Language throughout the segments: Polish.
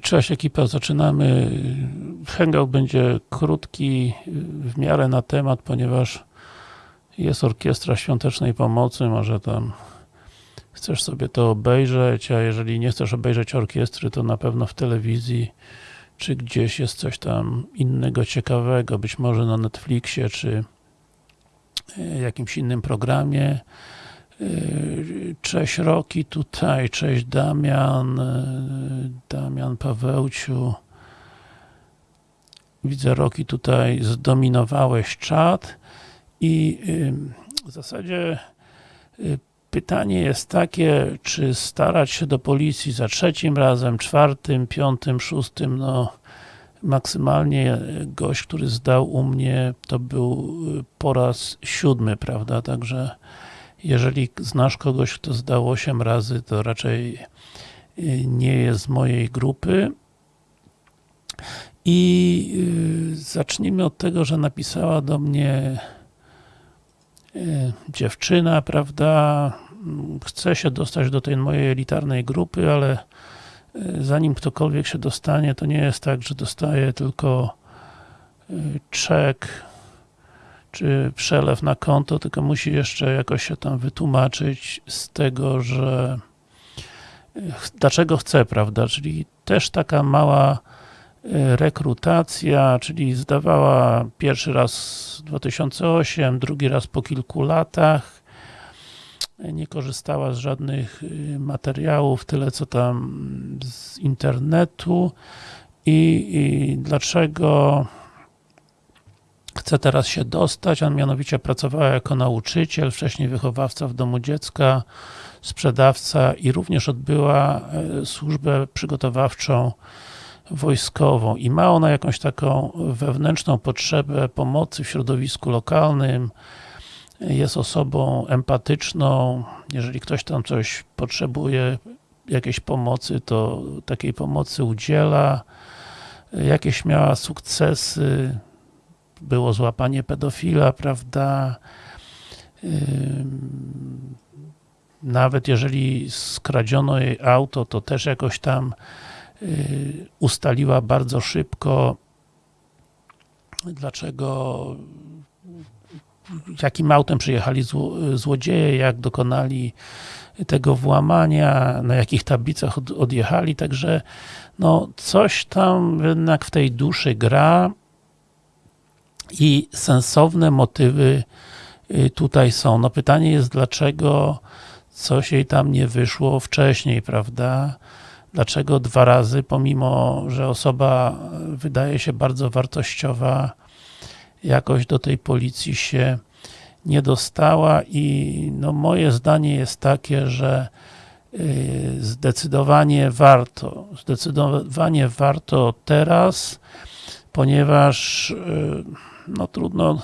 Cześć ekipa, zaczynamy. Hangout będzie krótki, w miarę na temat, ponieważ jest orkiestra świątecznej pomocy, może tam chcesz sobie to obejrzeć, a jeżeli nie chcesz obejrzeć orkiestry, to na pewno w telewizji czy gdzieś jest coś tam innego ciekawego, być może na Netflixie, czy jakimś innym programie. Cześć Roki tutaj, cześć Damian, Damian Pawełciu. Widzę Roki tutaj, zdominowałeś czat i w zasadzie pytanie jest takie, czy starać się do policji za trzecim razem, czwartym, piątym, szóstym, no maksymalnie gość, który zdał u mnie, to był po raz siódmy, prawda, także jeżeli znasz kogoś, kto zdał 8 razy, to raczej nie jest z mojej grupy. I zacznijmy od tego, że napisała do mnie dziewczyna, prawda, chce się dostać do tej mojej elitarnej grupy, ale zanim ktokolwiek się dostanie, to nie jest tak, że dostaje tylko czek, czy przelew na konto, tylko musi jeszcze jakoś się tam wytłumaczyć z tego, że dlaczego chce, prawda, czyli też taka mała rekrutacja, czyli zdawała pierwszy raz 2008, drugi raz po kilku latach, nie korzystała z żadnych materiałów, tyle co tam z internetu. I, i dlaczego chce teraz się dostać, a mianowicie pracowała jako nauczyciel, wcześniej wychowawca w domu dziecka, sprzedawca i również odbyła służbę przygotowawczą wojskową. I ma ona jakąś taką wewnętrzną potrzebę pomocy w środowisku lokalnym, jest osobą empatyczną, jeżeli ktoś tam coś potrzebuje, jakiejś pomocy, to takiej pomocy udziela, jakieś miała sukcesy, było złapanie pedofila, prawda, nawet jeżeli skradziono jej auto, to też jakoś tam ustaliła bardzo szybko, dlaczego jakim autem przyjechali złodzieje, jak dokonali tego włamania, na jakich tablicach odjechali, także no coś tam jednak w tej duszy gra i sensowne motywy tutaj są. No pytanie jest, dlaczego coś jej tam nie wyszło wcześniej, prawda? Dlaczego dwa razy, pomimo, że osoba wydaje się bardzo wartościowa, jakoś do tej policji się nie dostała i no moje zdanie jest takie, że zdecydowanie warto, zdecydowanie warto teraz, ponieważ no trudno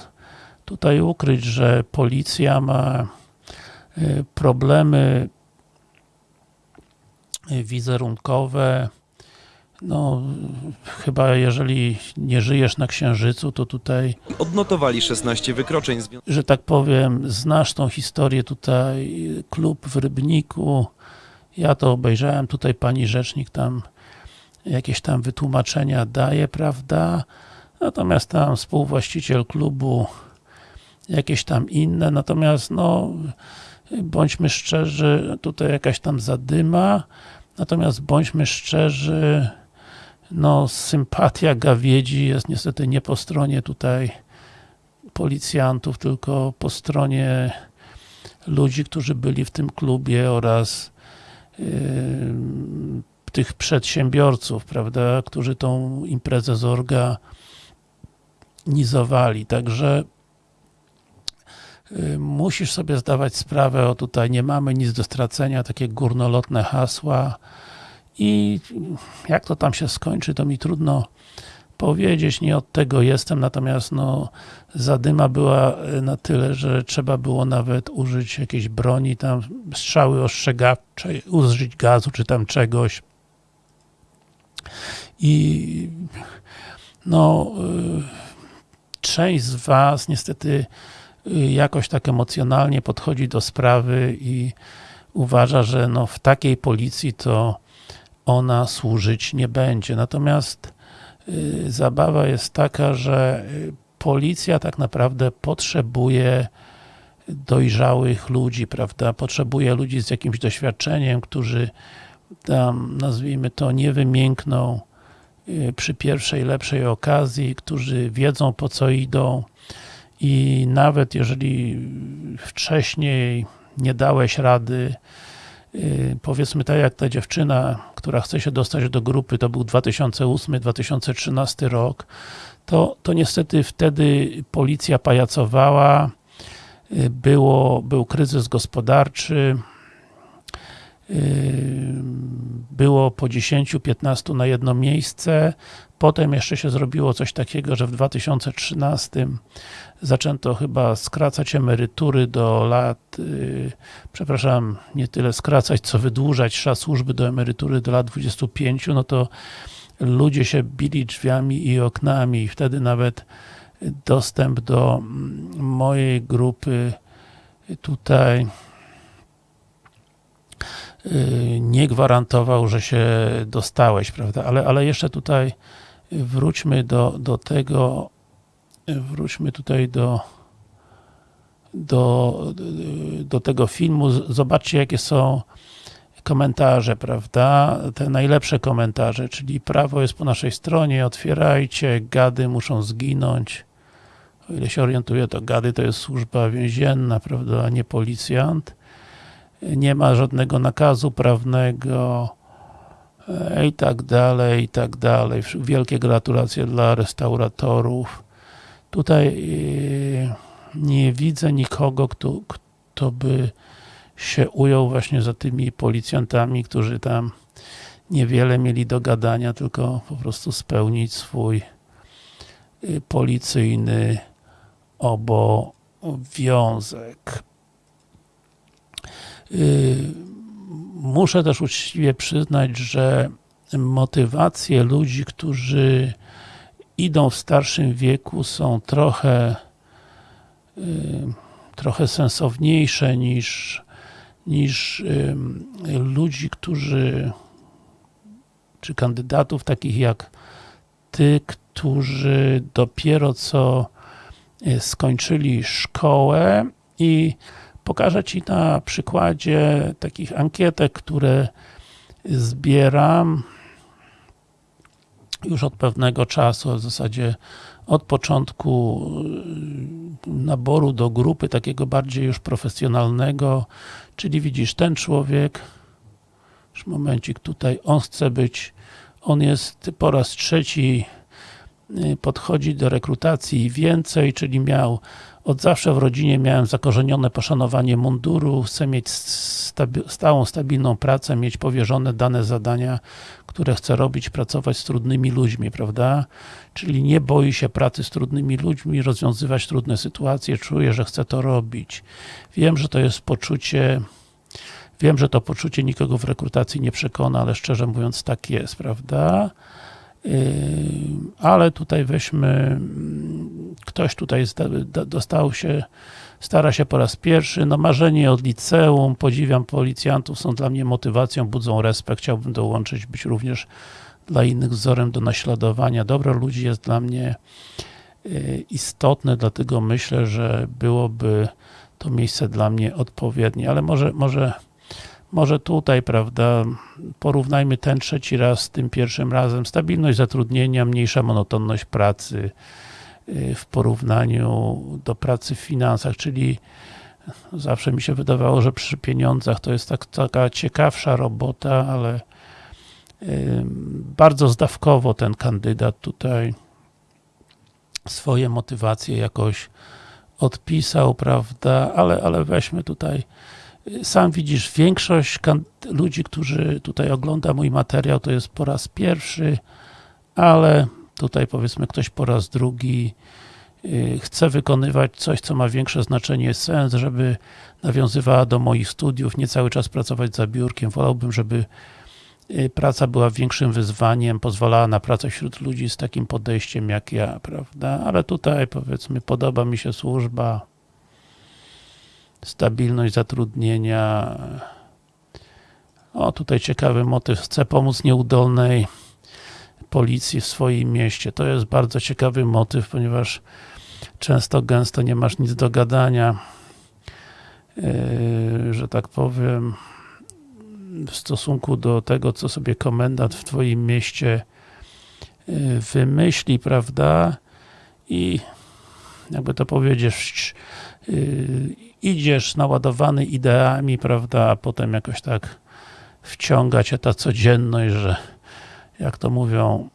tutaj ukryć, że policja ma problemy wizerunkowe, no, chyba jeżeli nie żyjesz na Księżycu, to tutaj... Odnotowali 16 wykroczeń. Że tak powiem, znasz tą historię tutaj, klub w Rybniku, ja to obejrzałem, tutaj pani rzecznik tam jakieś tam wytłumaczenia daje, prawda? Natomiast tam współwłaściciel klubu jakieś tam inne, natomiast no bądźmy szczerzy, tutaj jakaś tam zadyma, natomiast bądźmy szczerzy, no sympatia gawiedzi jest niestety nie po stronie tutaj policjantów, tylko po stronie ludzi, którzy byli w tym klubie oraz yy, tych przedsiębiorców, prawda, którzy tą imprezę zorganizowali, także musisz sobie zdawać sprawę, o tutaj nie mamy nic do stracenia, takie górnolotne hasła. I jak to tam się skończy, to mi trudno powiedzieć, nie od tego jestem, natomiast no zadyma była na tyle, że trzeba było nawet użyć jakiejś broni, tam strzały ostrzegawczej, użyć gazu czy tam czegoś. I no część z was niestety jakoś tak emocjonalnie podchodzi do sprawy i uważa, że no w takiej policji to ona służyć nie będzie. Natomiast y, zabawa jest taka, że y, policja tak naprawdę potrzebuje dojrzałych ludzi, prawda? Potrzebuje ludzi z jakimś doświadczeniem, którzy tam, nazwijmy to, nie wymiękną y, przy pierwszej lepszej okazji, którzy wiedzą po co idą. I nawet jeżeli wcześniej nie dałeś rady, y, powiedzmy tak jak ta dziewczyna, która chce się dostać do grupy, to był 2008-2013 rok, to, to niestety wtedy policja pajacowała, y, było, był kryzys gospodarczy, y, było po 10-15 na jedno miejsce, potem jeszcze się zrobiło coś takiego, że w 2013 zaczęto chyba skracać emerytury do lat, yy, przepraszam, nie tyle skracać, co wydłużać czas służby do emerytury do lat 25, no to ludzie się bili drzwiami i oknami. I wtedy nawet dostęp do mm, mojej grupy tutaj yy, nie gwarantował, że się dostałeś, prawda? Ale, ale jeszcze tutaj wróćmy do, do tego, wróćmy tutaj do, do, do tego filmu. Zobaczcie, jakie są komentarze, prawda? Te najlepsze komentarze, czyli prawo jest po naszej stronie, otwierajcie, gady muszą zginąć. O ile się orientuję, to gady to jest służba więzienna, prawda, a nie policjant. Nie ma żadnego nakazu prawnego e, i tak dalej, i tak dalej. Wielkie gratulacje dla restauratorów. Tutaj e, nie widzę nikogo, kto, kto by się ujął właśnie za tymi policjantami, którzy tam niewiele mieli do gadania, tylko po prostu spełnić swój y, policyjny obowiązek. Y, muszę też uczciwie przyznać, że motywacje ludzi, którzy idą w starszym wieku są trochę y, trochę sensowniejsze niż niż y, ludzi, którzy czy kandydatów takich jak ty, którzy dopiero co skończyli szkołę i pokażę Ci na przykładzie takich ankietek, które zbieram już od pewnego czasu, w zasadzie od początku y, naboru do grupy takiego bardziej już profesjonalnego, czyli widzisz, ten człowiek, już momencik tutaj, on chce być, on jest po raz trzeci y, podchodzi do rekrutacji więcej, czyli miał od zawsze w rodzinie miałem zakorzenione poszanowanie munduru, chcę mieć stabi stałą, stabilną pracę, mieć powierzone dane zadania, które chcę robić, pracować z trudnymi ludźmi, prawda? Czyli nie boi się pracy z trudnymi ludźmi, rozwiązywać trudne sytuacje, czuję, że chcę to robić. Wiem, że to jest poczucie Wiem, że to poczucie nikogo w rekrutacji nie przekona, ale szczerze mówiąc tak jest, prawda? Ale tutaj weźmy, ktoś tutaj dostał się, stara się po raz pierwszy, no marzenie od liceum, podziwiam policjantów, są dla mnie motywacją, budzą respekt, chciałbym dołączyć, być również dla innych wzorem do naśladowania. Dobro ludzi jest dla mnie istotne, dlatego myślę, że byłoby to miejsce dla mnie odpowiednie, ale może, może może tutaj, prawda, porównajmy ten trzeci raz z tym pierwszym razem. Stabilność zatrudnienia, mniejsza monotonność pracy y, w porównaniu do pracy w finansach, czyli zawsze mi się wydawało, że przy pieniądzach to jest tak, taka ciekawsza robota, ale bardzo zdawkowo ten kandydat tutaj swoje motywacje jakoś odpisał, prawda, ale, ale weźmy tutaj sam widzisz, większość ludzi, którzy tutaj ogląda mój materiał, to jest po raz pierwszy, ale tutaj powiedzmy ktoś po raz drugi y, chce wykonywać coś, co ma większe znaczenie, sens, żeby nawiązywała do moich studiów, nie cały czas pracować za biurkiem. Wolałbym, żeby y, praca była większym wyzwaniem, pozwalała na pracę wśród ludzi z takim podejściem jak ja, prawda? Ale tutaj powiedzmy podoba mi się służba, stabilność zatrudnienia. O, tutaj ciekawy motyw. Chce pomóc nieudolnej policji w swoim mieście. To jest bardzo ciekawy motyw, ponieważ często, gęsto nie masz nic do gadania, yy, że tak powiem, w stosunku do tego, co sobie komendant w twoim mieście yy, wymyśli, prawda? I jakby to powiedzieć, idziesz naładowany ideami, prawda, a potem jakoś tak wciąga cię ta codzienność, że jak to mówią,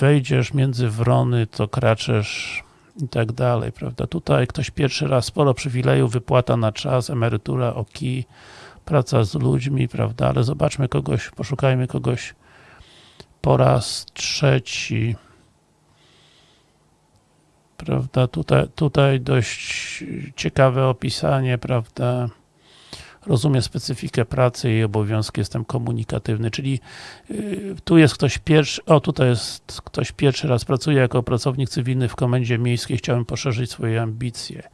wejdziesz między wrony, to kraczesz i tak dalej, prawda. Tutaj ktoś pierwszy raz sporo przywilejów, wypłata na czas, emerytura o kij, praca z ludźmi, prawda, ale zobaczmy kogoś, poszukajmy kogoś po raz trzeci. Prawda, tutaj, tutaj dość ciekawe opisanie, prawda, rozumie specyfikę pracy i obowiązki, jestem komunikatywny, czyli yy, tu jest ktoś pierwszy, o tutaj jest ktoś pierwszy raz pracuje jako pracownik cywilny w komendzie miejskiej, chciałem poszerzyć swoje ambicje,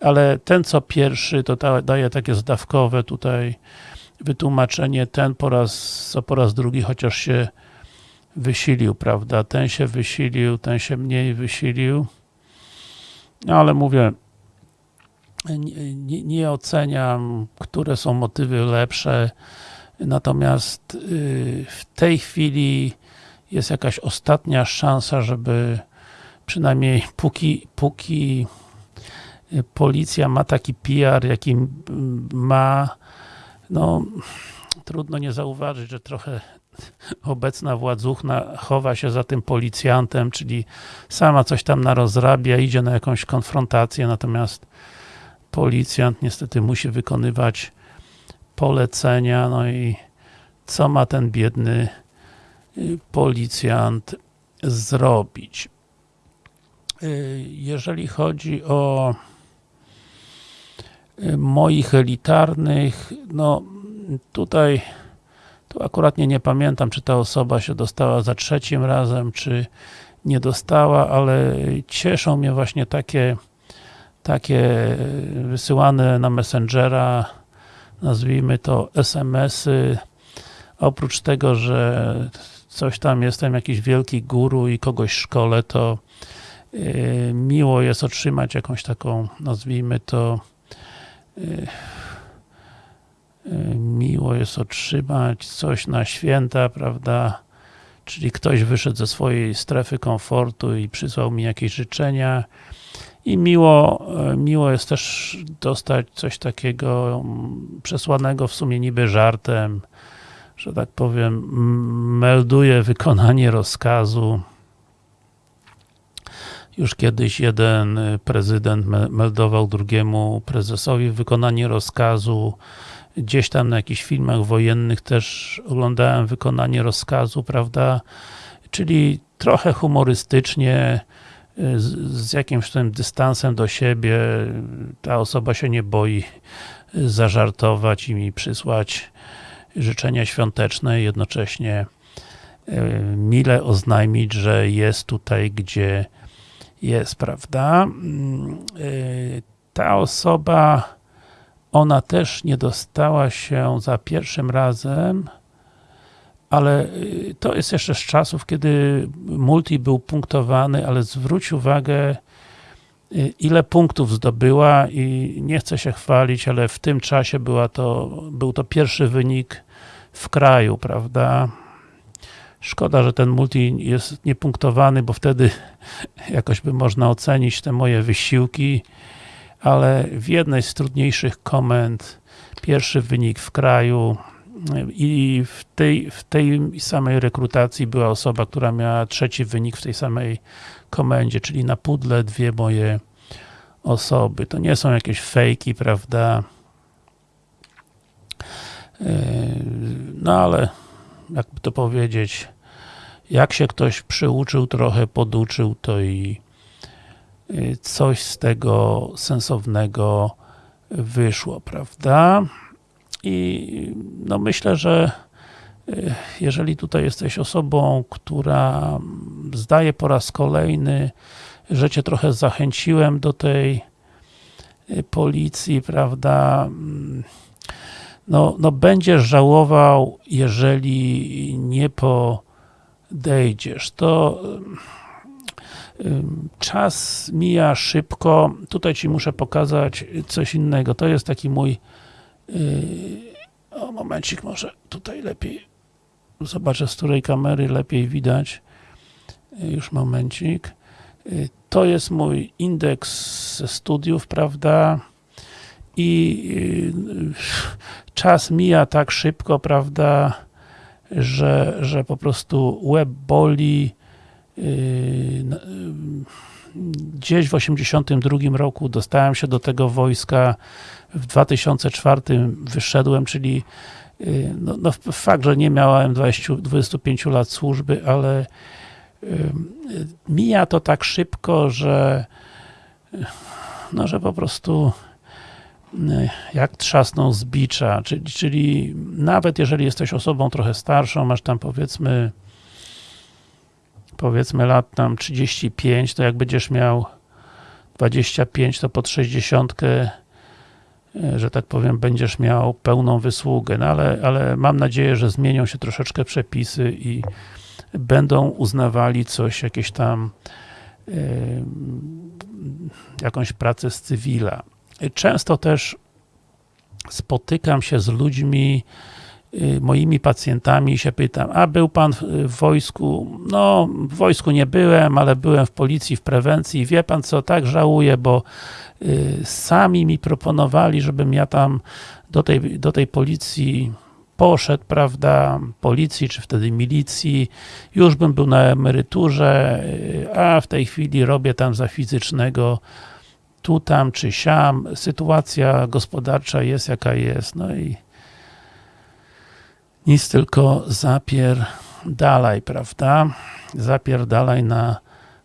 ale ten co pierwszy, to da, daje takie zdawkowe tutaj wytłumaczenie, ten po raz, co po raz drugi, chociaż się wysilił, prawda, ten się wysilił, ten się mniej wysilił, ale mówię, nie, nie, oceniam, które są motywy lepsze, natomiast yy, w tej chwili jest jakaś ostatnia szansa, żeby przynajmniej póki, póki policja ma taki PR, jaki ma, no trudno nie zauważyć, że trochę obecna władzuchna chowa się za tym policjantem, czyli sama coś tam narozrabia, idzie na jakąś konfrontację, natomiast policjant niestety musi wykonywać polecenia, no i co ma ten biedny policjant zrobić? Jeżeli chodzi o moich elitarnych, no tutaj tu akurat nie, nie pamiętam, czy ta osoba się dostała za trzecim razem, czy nie dostała, ale cieszą mnie właśnie takie takie wysyłane na Messengera, nazwijmy to SMS-y. Oprócz tego, że coś tam jestem jakiś wielki guru i kogoś szkole, to yy, miło jest otrzymać jakąś taką, nazwijmy to yy, miło jest otrzymać coś na święta, prawda, czyli ktoś wyszedł ze swojej strefy komfortu i przysłał mi jakieś życzenia i miło, miło jest też dostać coś takiego przesłanego w sumie niby żartem, że tak powiem, melduje wykonanie rozkazu. Już kiedyś jeden prezydent meldował drugiemu prezesowi wykonanie rozkazu. Gdzieś tam na jakichś filmach wojennych też oglądałem wykonanie rozkazu, prawda? Czyli trochę humorystycznie, z, z jakimś tym dystansem do siebie, ta osoba się nie boi zażartować i mi przysłać życzenia świąteczne, jednocześnie mile oznajmić, że jest tutaj, gdzie jest, prawda? Ta osoba, ona też nie dostała się za pierwszym razem, ale to jest jeszcze z czasów, kiedy multi był punktowany, ale zwróć uwagę, ile punktów zdobyła i nie chcę się chwalić, ale w tym czasie była to, był to pierwszy wynik w kraju, prawda? Szkoda, że ten multi jest niepunktowany, bo wtedy jakoś by można ocenić te moje wysiłki, ale w jednej z trudniejszych komend pierwszy wynik w kraju, i w tej, w tej samej rekrutacji była osoba, która miała trzeci wynik w tej samej komendzie, czyli na pudle dwie moje osoby. To nie są jakieś fejki, prawda? No ale, jakby to powiedzieć, jak się ktoś przyuczył, trochę poduczył, to i coś z tego sensownego wyszło, prawda? I no myślę, że jeżeli tutaj jesteś osobą, która zdaje po raz kolejny, że Cię trochę zachęciłem do tej policji, prawda, no, no będziesz żałował, jeżeli nie podejdziesz. To czas mija szybko. Tutaj Ci muszę pokazać coś innego. To jest taki mój yy, o, momencik, może tutaj lepiej zobaczę, z której kamery lepiej widać. Yy, Już momencik. Yy, To jest mój indeks studiów, prawda? I czas mija tak szybko, prawda, że, że po prostu łeb boli. Yy, yy, Gdzieś w 82 roku dostałem się do tego wojska, w 2004 wyszedłem, czyli yy, no, no fakt, że nie miałem 20, 25 lat służby, ale mija to tak szybko, że no, że po prostu jak trzasną z bicza, czyli, czyli nawet jeżeli jesteś osobą trochę starszą, masz tam powiedzmy powiedzmy lat tam 35, to jak będziesz miał 25, to pod 60 e, że tak powiem, będziesz miał pełną wysługę, no ale, ale mam nadzieję, że zmienią się troszeczkę przepisy i będą uznawali coś, jakieś tam e, jakąś pracę z cywila. Często też spotykam się z ludźmi, moimi pacjentami i się pytam, a był pan w- w wojsku? No, w wojsku nie byłem, ale byłem w policji, w prewencji. Wie pan co, tak żałuję, bo y, sami mi proponowali, żebym ja tam do tej, do tej policji poszedł, prawda, policji, czy wtedy milicji, już bym był na emeryturze, y, a w tej chwili robię tam za fizycznego tu, tam, czy siam, sytuacja gospodarcza jest jaka jest, no i nic tylko zapier dalej, prawda? Zapierdalaj na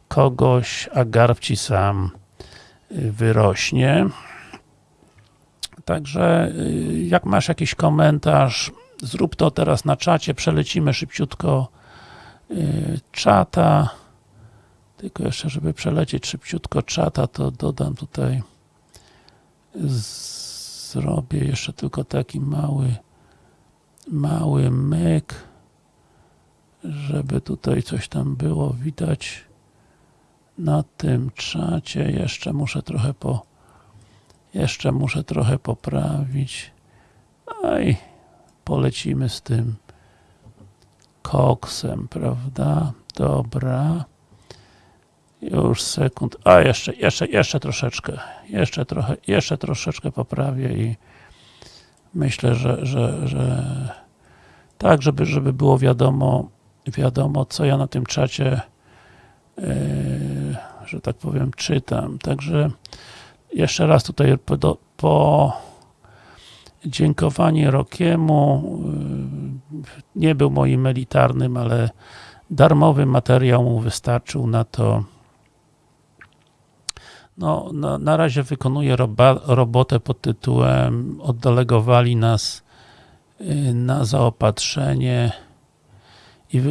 kogoś, a garb ci sam y, wyrośnie. Także y, jak masz jakiś komentarz, zrób to teraz na czacie, przelecimy szybciutko y, czata. Tylko jeszcze, żeby przelecieć szybciutko czata, to dodam tutaj zrobię jeszcze tylko taki mały mały myk żeby tutaj coś tam było widać na tym czacie. Jeszcze muszę trochę po jeszcze muszę trochę poprawić. I polecimy z tym koksem, prawda? Dobra. Już sekund. A jeszcze, jeszcze, jeszcze troszeczkę. Jeszcze trochę, jeszcze troszeczkę poprawię i myślę, że, że, że tak, żeby, żeby było wiadomo, wiadomo, co ja na tym czacie yy, że tak powiem, czytam. Także jeszcze raz tutaj po, po dziękowanie Rokiemu yy, nie był moim elitarnym, ale darmowy materiał mu wystarczył na to no, na, na razie wykonuję roba, robotę pod tytułem oddelegowali nas na zaopatrzenie i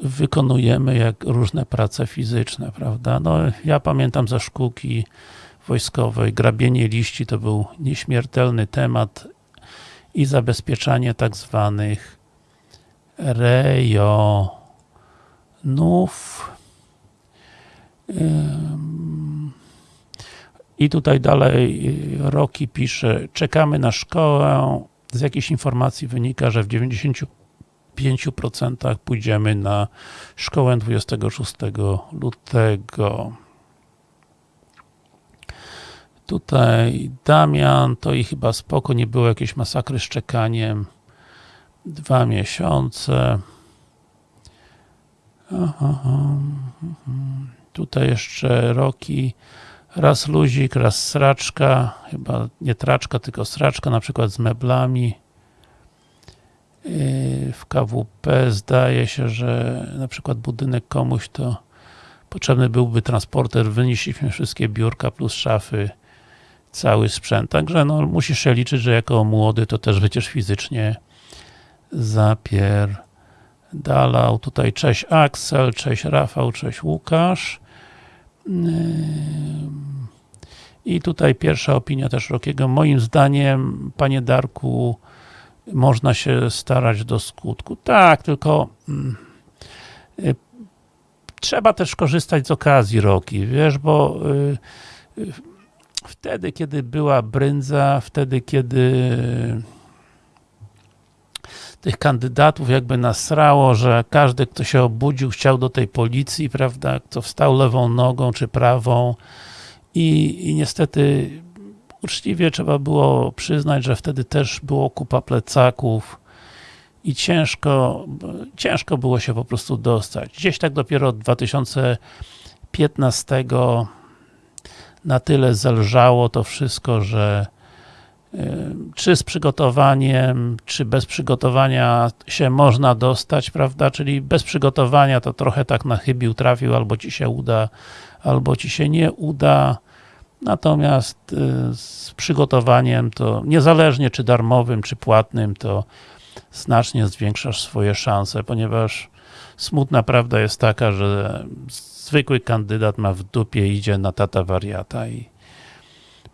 wykonujemy jak różne prace fizyczne, prawda? No, ja pamiętam ze szkółki wojskowej, grabienie liści to był nieśmiertelny temat i zabezpieczanie tak zwanych rejonów. I tutaj dalej Roki pisze, czekamy na szkołę, z jakichś informacji wynika, że w 90 5% pójdziemy na szkołę 26 lutego. Tutaj Damian, to i chyba spoko, nie było jakiejś masakry z czekaniem. Dwa miesiące. Aha, tutaj jeszcze Roki. Raz luzik, raz sraczka. Chyba nie traczka, tylko sraczka, na przykład z meblami w KWP zdaje się, że na przykład budynek komuś to potrzebny byłby transporter, wynieśliśmy wszystkie biurka plus szafy, cały sprzęt, także no musisz się liczyć, że jako młody to też będziesz fizycznie zapierdalał. Tutaj cześć Axel, cześć Rafał, cześć Łukasz. I tutaj pierwsza opinia też Rokiego. Moim zdaniem, panie Darku, można się starać do skutku. Tak, tylko mm, y, trzeba też korzystać z okazji Roki, wiesz, bo y, y, wtedy, kiedy była brędza, wtedy, kiedy tych kandydatów jakby nasrało, że każdy, kto się obudził, chciał do tej policji, prawda, kto wstał lewą nogą czy prawą i, i niestety uczciwie trzeba było przyznać, że wtedy też było kupa plecaków i ciężko, ciężko było się po prostu dostać. Gdzieś tak dopiero od 2015 na tyle zelżało to wszystko, że czy z przygotowaniem, czy bez przygotowania się można dostać, prawda, czyli bez przygotowania to trochę tak na chybił trafił, albo ci się uda, albo ci się nie uda, natomiast y, z przygotowaniem to niezależnie czy darmowym, czy płatnym, to znacznie zwiększasz swoje szanse, ponieważ smutna prawda jest taka, że zwykły kandydat ma w dupie, idzie na tata wariata i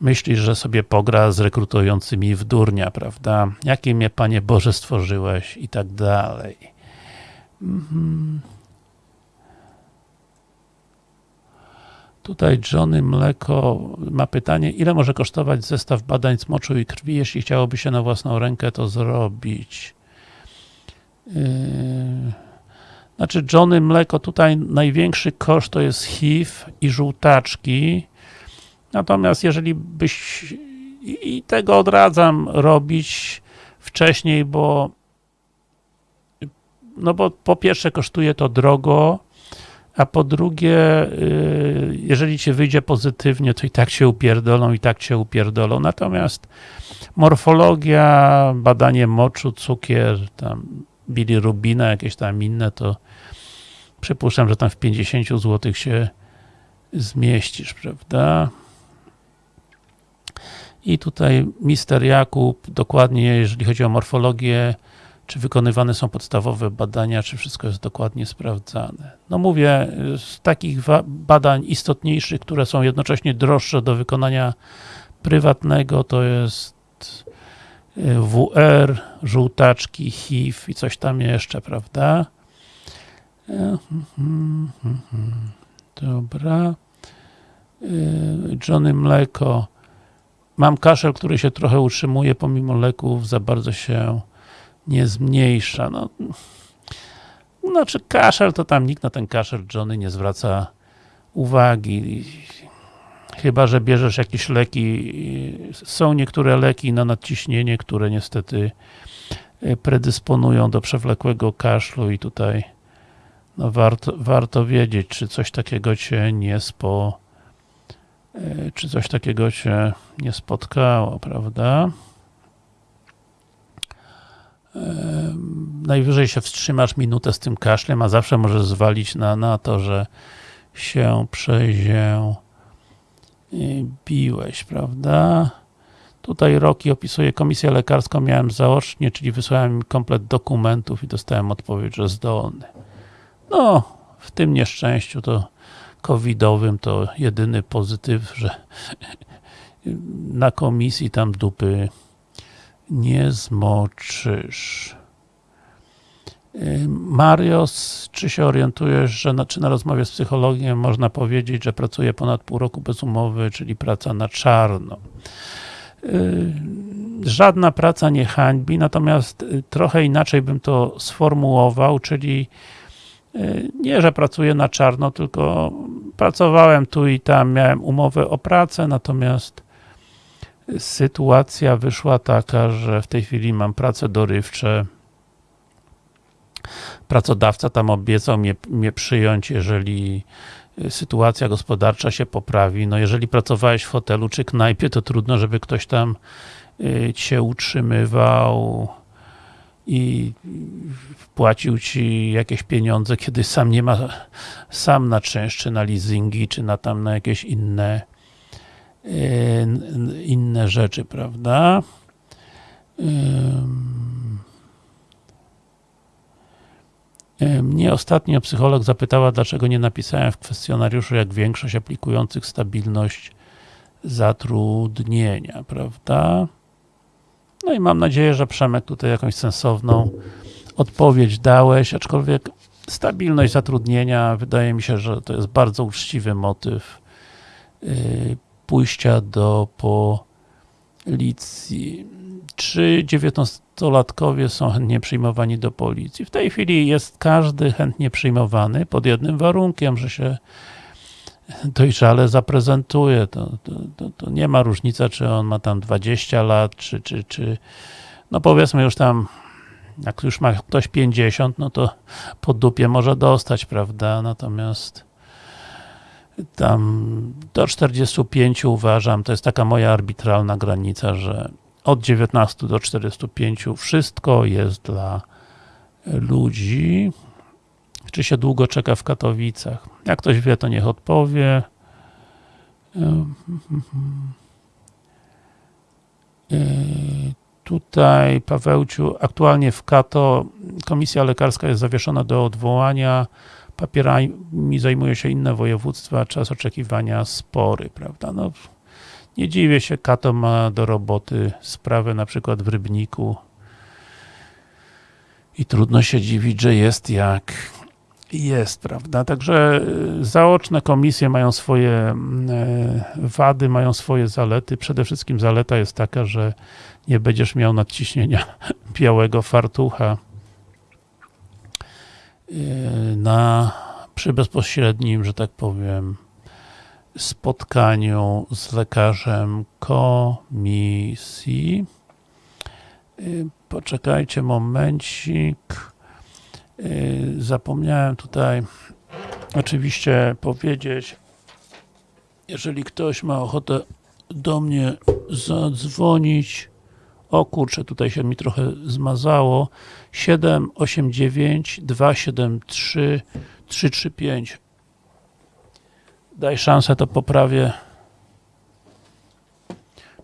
myślisz, że sobie pogra z rekrutującymi w durnia, prawda? Jakie mnie, Panie Boże, stworzyłeś i tak dalej. Mhm. Tutaj Johnny Mleko ma pytanie, ile może kosztować zestaw badań z moczu i krwi, jeśli chciałoby się na własną rękę to zrobić? Yy... Znaczy Johnny Mleko, tutaj największy koszt to jest HIV i żółtaczki, Natomiast jeżeli byś i tego odradzam robić wcześniej, bo no bo po pierwsze kosztuje to drogo, a po drugie, y, jeżeli ci wyjdzie pozytywnie, to i tak się upierdolą, i tak się upierdolą. Natomiast morfologia, badanie moczu, cukier, tam bilirubina, jakieś tam inne, to przypuszczam, że tam w 50 zł się zmieścisz, prawda? I tutaj mister Jakub, dokładnie jeżeli chodzi o morfologię, czy wykonywane są podstawowe badania, czy wszystko jest dokładnie sprawdzane. No mówię, z takich badań istotniejszych, które są jednocześnie droższe do wykonania prywatnego, to jest y, WR, żółtaczki, HIV i coś tam jeszcze, prawda? Dobra. Y, Johnny Mleko Mam kaszel, który się trochę utrzymuje, pomimo leków, za bardzo się nie zmniejsza. No, znaczy kaszel, to tam nikt na ten kaszel Johnny nie zwraca uwagi. Chyba, że bierzesz jakieś leki. Są niektóre leki na nadciśnienie, które niestety e, predysponują do przewlekłego kaszlu i tutaj no warto, warto wiedzieć, czy coś takiego cię nie spo E, czy coś takiego się nie spotkało, prawda? E, najwyżej się wstrzymasz minutę z tym kaszlem, a zawsze możesz zwalić na, na to, że się przeziębiłeś, prawda? Tutaj Roki opisuje komisję lekarską, miałem zaocznie, czyli wysłałem komplet dokumentów i dostałem odpowiedź, że zdolny. No, w tym nieszczęściu to covidowym to jedyny pozytyw, że na komisji tam dupy nie zmoczysz. Marios, czy się orientujesz, że na, czy na rozmowie z psychologiem można powiedzieć, że pracuje ponad pół roku bez umowy, czyli praca na czarno? Żadna praca nie hańbi, natomiast trochę inaczej bym to sformułował, czyli nie, że pracuję na czarno, tylko pracowałem tu i tam, miałem umowę o pracę, natomiast sytuacja wyszła taka, że w tej chwili mam pracę dorywcze. Pracodawca tam obiecał mnie, mnie przyjąć, jeżeli sytuacja gospodarcza się poprawi. No jeżeli pracowałeś w hotelu czy knajpie, to trudno, żeby ktoś tam y, cię utrzymywał i wpłacił ci jakieś pieniądze, kiedy sam nie ma sam na czynsz, czy na leasingi, czy na tam na jakieś inne inne rzeczy, prawda? Mnie ostatnio psycholog zapytała, dlaczego nie napisałem w kwestionariuszu, jak większość aplikujących stabilność zatrudnienia, prawda? No i mam nadzieję, że Przemek tutaj jakąś sensowną odpowiedź dałeś, aczkolwiek stabilność zatrudnienia, wydaje mi się, że to jest bardzo uczciwy motyw yy, pójścia do policji. Czy 19-latkowie są chętnie przyjmowani do policji? W tej chwili jest każdy chętnie przyjmowany pod jednym warunkiem, że się dojrzale zaprezentuje. To, to, to, to nie ma różnicy, czy on ma tam 20 lat, czy, czy, czy no powiedzmy już tam jak już ma ktoś 50, no to po dupie może dostać, prawda? Natomiast tam do 45 uważam, to jest taka moja arbitralna granica, że od 19 do 45 wszystko jest dla ludzi. Czy się długo czeka w Katowicach? Jak ktoś wie, to niech odpowie. Tutaj, Pawełciu, aktualnie w Kato komisja lekarska jest zawieszona do odwołania. Papierami zajmuje się inne województwa, czas oczekiwania spory, prawda? No, nie dziwię się, Kato ma do roboty sprawę na przykład w Rybniku i trudno się dziwić, że jest jak jest, prawda? Także zaoczne komisje mają swoje wady, mają swoje zalety. Przede wszystkim zaleta jest taka, że nie będziesz miał nadciśnienia białego fartucha na, przy bezpośrednim, że tak powiem, spotkaniu z lekarzem komisji. Poczekajcie momencik. Zapomniałem tutaj oczywiście powiedzieć, jeżeli ktoś ma ochotę do mnie zadzwonić, o kurczę, tutaj się mi trochę zmazało, 789 273 335 daj szansę, to poprawię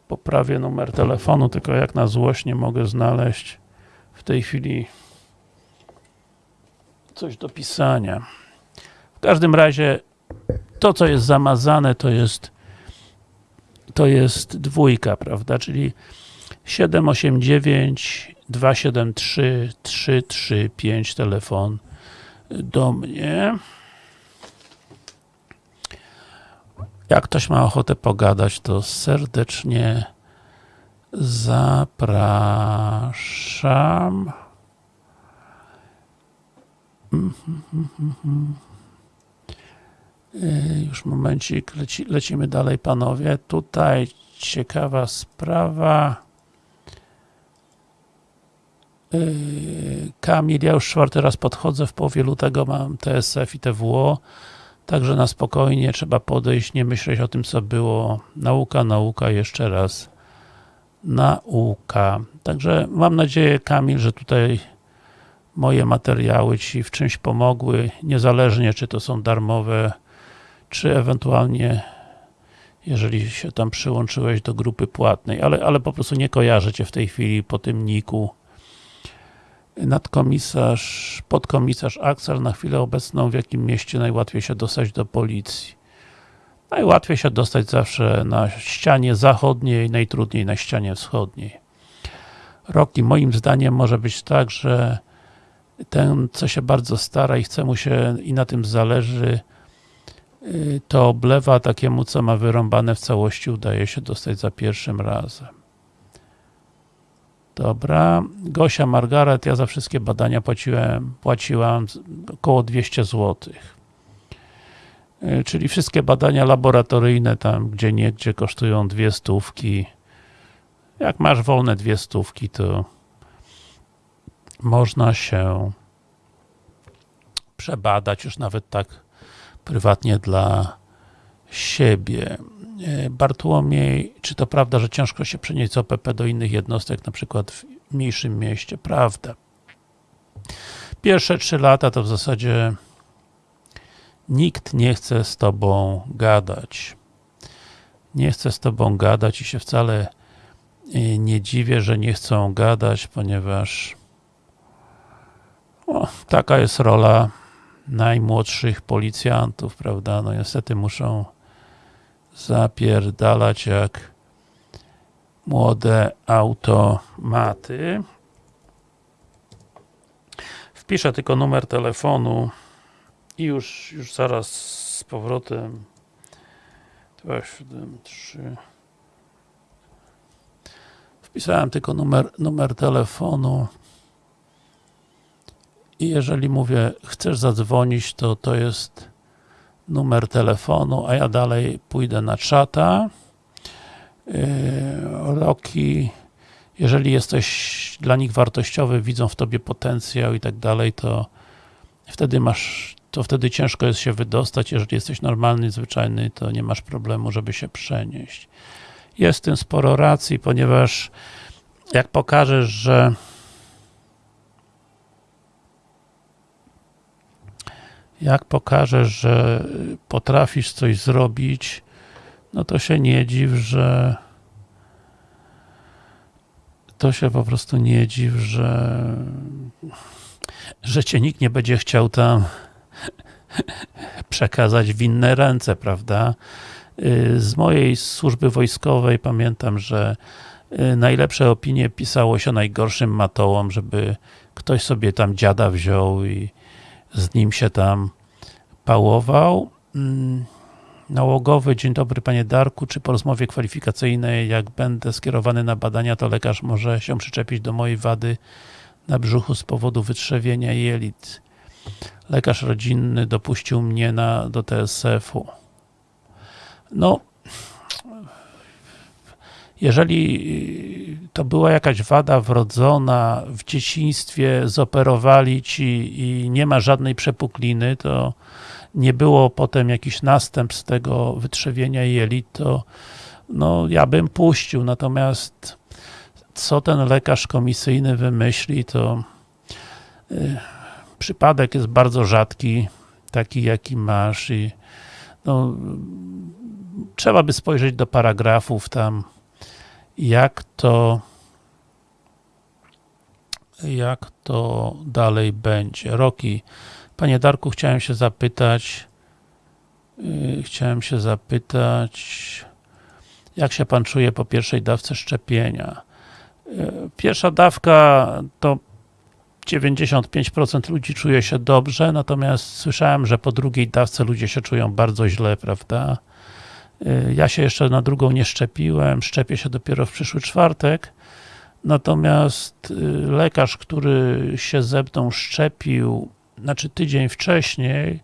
poprawię numer telefonu, tylko jak na złość nie mogę znaleźć w tej chwili coś do pisania. W każdym razie to, co jest zamazane, to jest to jest dwójka, prawda, czyli 789 273 335 telefon do mnie. Jak ktoś ma ochotę pogadać, to serdecznie zapraszam. Już momencik, leci, lecimy dalej panowie. Tutaj ciekawa sprawa. Kamil, ja już czwarty raz podchodzę, w połowie lutego mam TSF i TWO, także na spokojnie trzeba podejść, nie myśleć o tym, co było. Nauka, nauka, jeszcze raz nauka. Także mam nadzieję, Kamil, że tutaj moje materiały Ci w czymś pomogły, niezależnie czy to są darmowe, czy ewentualnie jeżeli się tam przyłączyłeś do grupy płatnej, ale, ale po prostu nie kojarzę Cię w tej chwili po tym niku nadkomisarz, podkomisarz Axel na chwilę obecną, w jakim mieście najłatwiej się dostać do policji? Najłatwiej się dostać zawsze na ścianie zachodniej, najtrudniej na ścianie wschodniej. Roki, moim zdaniem może być tak, że ten, co się bardzo stara i chce mu się i na tym zależy, to oblewa takiemu, co ma wyrąbane w całości, udaje się dostać za pierwszym razem. Dobra. Gosia Margaret, ja za wszystkie badania płaciłem, płaciłam około 200 zł. Czyli wszystkie badania laboratoryjne tam, gdzie nie, gdzie kosztują dwie stówki. Jak masz wolne dwie stówki, to można się przebadać już nawet tak prywatnie dla siebie. Bartłomiej, czy to prawda, że ciężko się przenieść z OPP do innych jednostek, na przykład w mniejszym mieście? Prawda. Pierwsze trzy lata to w zasadzie nikt nie chce z tobą gadać. Nie chce z tobą gadać i się wcale nie dziwię, że nie chcą gadać, ponieważ o, taka jest rola najmłodszych policjantów, prawda? No niestety muszą zapierdalać jak młode automaty. Wpiszę tylko numer telefonu i już, już zaraz z powrotem 273 Wpisałem tylko numer, numer telefonu i jeżeli mówię, chcesz zadzwonić, to to jest numer telefonu, a ja dalej pójdę na czata. Yy, Roki, jeżeli jesteś dla nich wartościowy, widzą w tobie potencjał i tak dalej, to wtedy masz, to wtedy ciężko jest się wydostać, jeżeli jesteś normalny, zwyczajny, to nie masz problemu, żeby się przenieść. Jest w tym sporo racji, ponieważ jak pokażesz, że jak pokażesz, że potrafisz coś zrobić, no to się nie dziw, że to się po prostu nie dziw, że że cię nikt nie będzie chciał tam przekazać w inne ręce, prawda? Y, Z mojej służby wojskowej pamiętam, że y, najlepsze opinie pisało się najgorszym matołom, żeby ktoś sobie tam dziada wziął i z nim się tam pałował. Mm, Nałogowy, dzień dobry panie Darku, czy po rozmowie kwalifikacyjnej, jak będę skierowany na badania, to lekarz może się przyczepić do mojej wady na brzuchu z powodu wytrzewienia jelit. Lekarz rodzinny dopuścił mnie na, do TSF-u. No, jeżeli to była jakaś wada wrodzona w dzieciństwie, zoperowali ci i nie ma żadnej przepukliny, to nie było potem jakiś następstw tego wytrzewienia jelit, to no, ja bym puścił, natomiast co ten lekarz komisyjny wymyśli, to y, przypadek jest bardzo rzadki, taki jaki masz i no, trzeba by spojrzeć do paragrafów tam, jak to jak to dalej będzie. Roki, Panie Darku, chciałem się zapytać yy, chciałem się zapytać jak się Pan czuje po pierwszej dawce szczepienia? Yy, Pierwsza dawka to 95% ludzi czuje się dobrze, natomiast słyszałem, że po drugiej dawce ludzie się czują bardzo źle, prawda? Yy, Ja się jeszcze na drugą nie szczepiłem, szczepię się dopiero w przyszły czwartek, natomiast yy, lekarz, który się ze mną szczepił, znaczy tydzień wcześniej,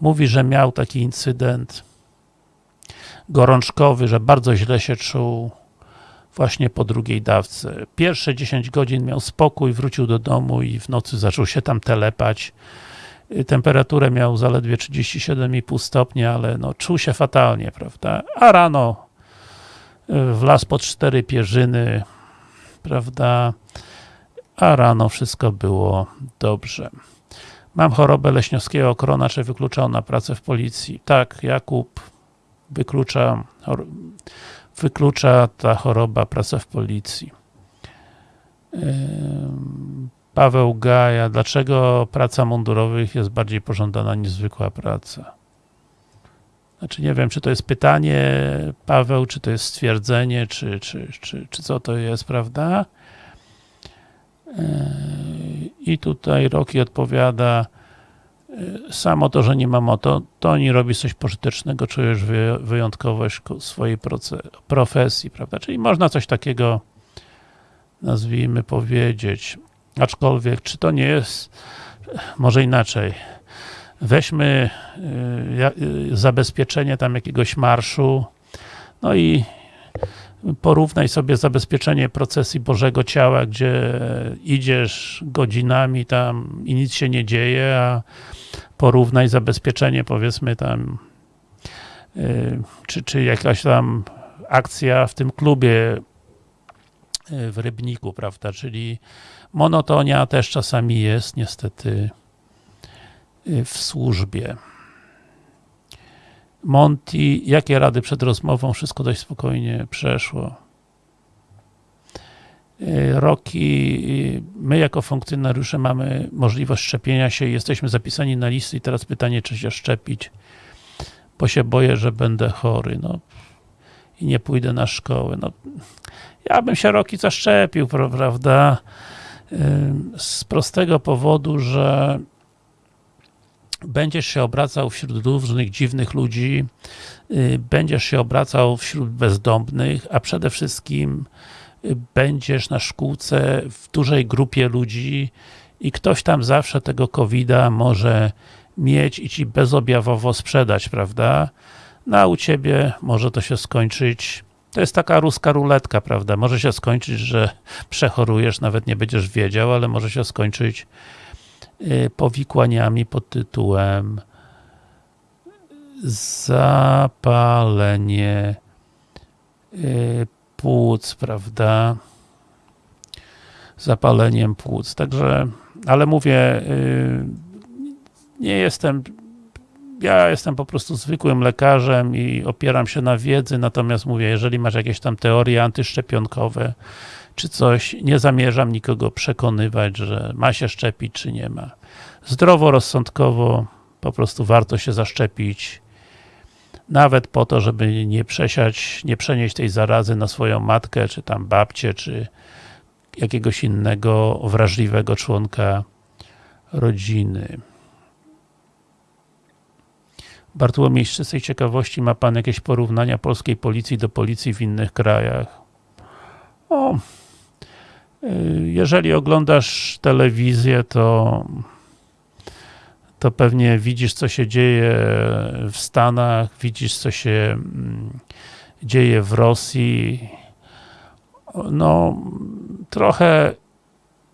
mówi, że miał taki incydent gorączkowy, że bardzo źle się czuł właśnie po drugiej dawce. Pierwsze 10 godzin miał spokój, wrócił do domu i w nocy zaczął się tam telepać. Temperaturę miał zaledwie 37,5 stopnia, ale no, czuł się fatalnie, prawda? A rano y, wlazł pod cztery pierzyny, prawda? A rano wszystko było dobrze. Mam chorobę leśniowskiego krona, czy wyklucza ona pracę w policji? Tak, Jakub wyklucza, wyklucza ta choroba pracę w policji. Paweł Gaja, dlaczego praca mundurowych jest bardziej pożądana niż zwykła praca? Znaczy nie wiem, czy to jest pytanie, Paweł, czy to jest stwierdzenie, czy, czy, czy, czy co to jest, prawda? Yy, I tutaj Roki odpowiada yy, samo to, że nie ma moto, to nie robi coś pożytecznego, czujesz wy- wyjątkowość ko- swojej profesji, prawda? Czyli można coś takiego nazwijmy powiedzieć. Aczkolwiek, czy to nie jest może inaczej. Weźmy ja- yy, zabezpieczenie tam jakiegoś marszu, no i porównaj sobie zabezpieczenie procesji Bożego Ciała, gdzie idziesz godzinami tam i nic się nie dzieje, a porównaj zabezpieczenie powiedzmy tam yy, czy, czy jakaś tam akcja w tym klubie w Rybniku, prawda, czyli monotonia też czasami jest niestety yy, w służbie. Monty, jakie rady przed rozmową? Wszystko dość spokojnie przeszło. Yy, Roki, yy, my jako funkcjonariusze mamy możliwość szczepienia się i jesteśmy zapisani na listy i teraz pytanie, czy się szczepić, bo się boję, że będę chory. No, i nie pójdę na szkołę. No, ja bym się roki zaszczepił, pra- prawda? Z prostego powodu, że będziesz się obracał wśród różnych dziwnych ludzi, y, będziesz się obracał wśród bezdomnych, a przede wszystkim y, będziesz na szkółce w dużej grupie ludzi i ktoś tam zawsze tego COVID-a może mieć i ci bezobjawowo sprzedać, prawda? No a u ciebie może to się skończyć, to jest taka ruska ruletka, prawda? Może się skończyć, że przechorujesz, nawet nie będziesz wiedział, ale może się skończyć y, powikłaniami pod tytułem zapalenie y, płuc, prawda? Zapaleniem płuc. Także, ale mówię, y, nie jestem, ja jestem po prostu zwykłym lekarzem i opieram się na wiedzy, natomiast mówię, jeżeli masz jakieś tam teorie antyszczepionkowe, czy coś, nie zamierzam nikogo przekonywać, że ma się szczepić, czy nie ma. Zdroworozsądkowo po prostu warto się zaszczepić, nawet po to, żeby nie przesiać, nie przenieść tej zarazy na swoją matkę, czy tam babcię, czy jakiegoś innego wrażliwego członka rodziny. Bartłomiej, z czystej ciekawości, ma Pan jakieś porównania polskiej policji do policji w innych krajach? O, y, jeżeli oglądasz telewizję, to to pewnie widzisz, co się dzieje w Stanach, widzisz, co się mm, dzieje w Rosji. No, trochę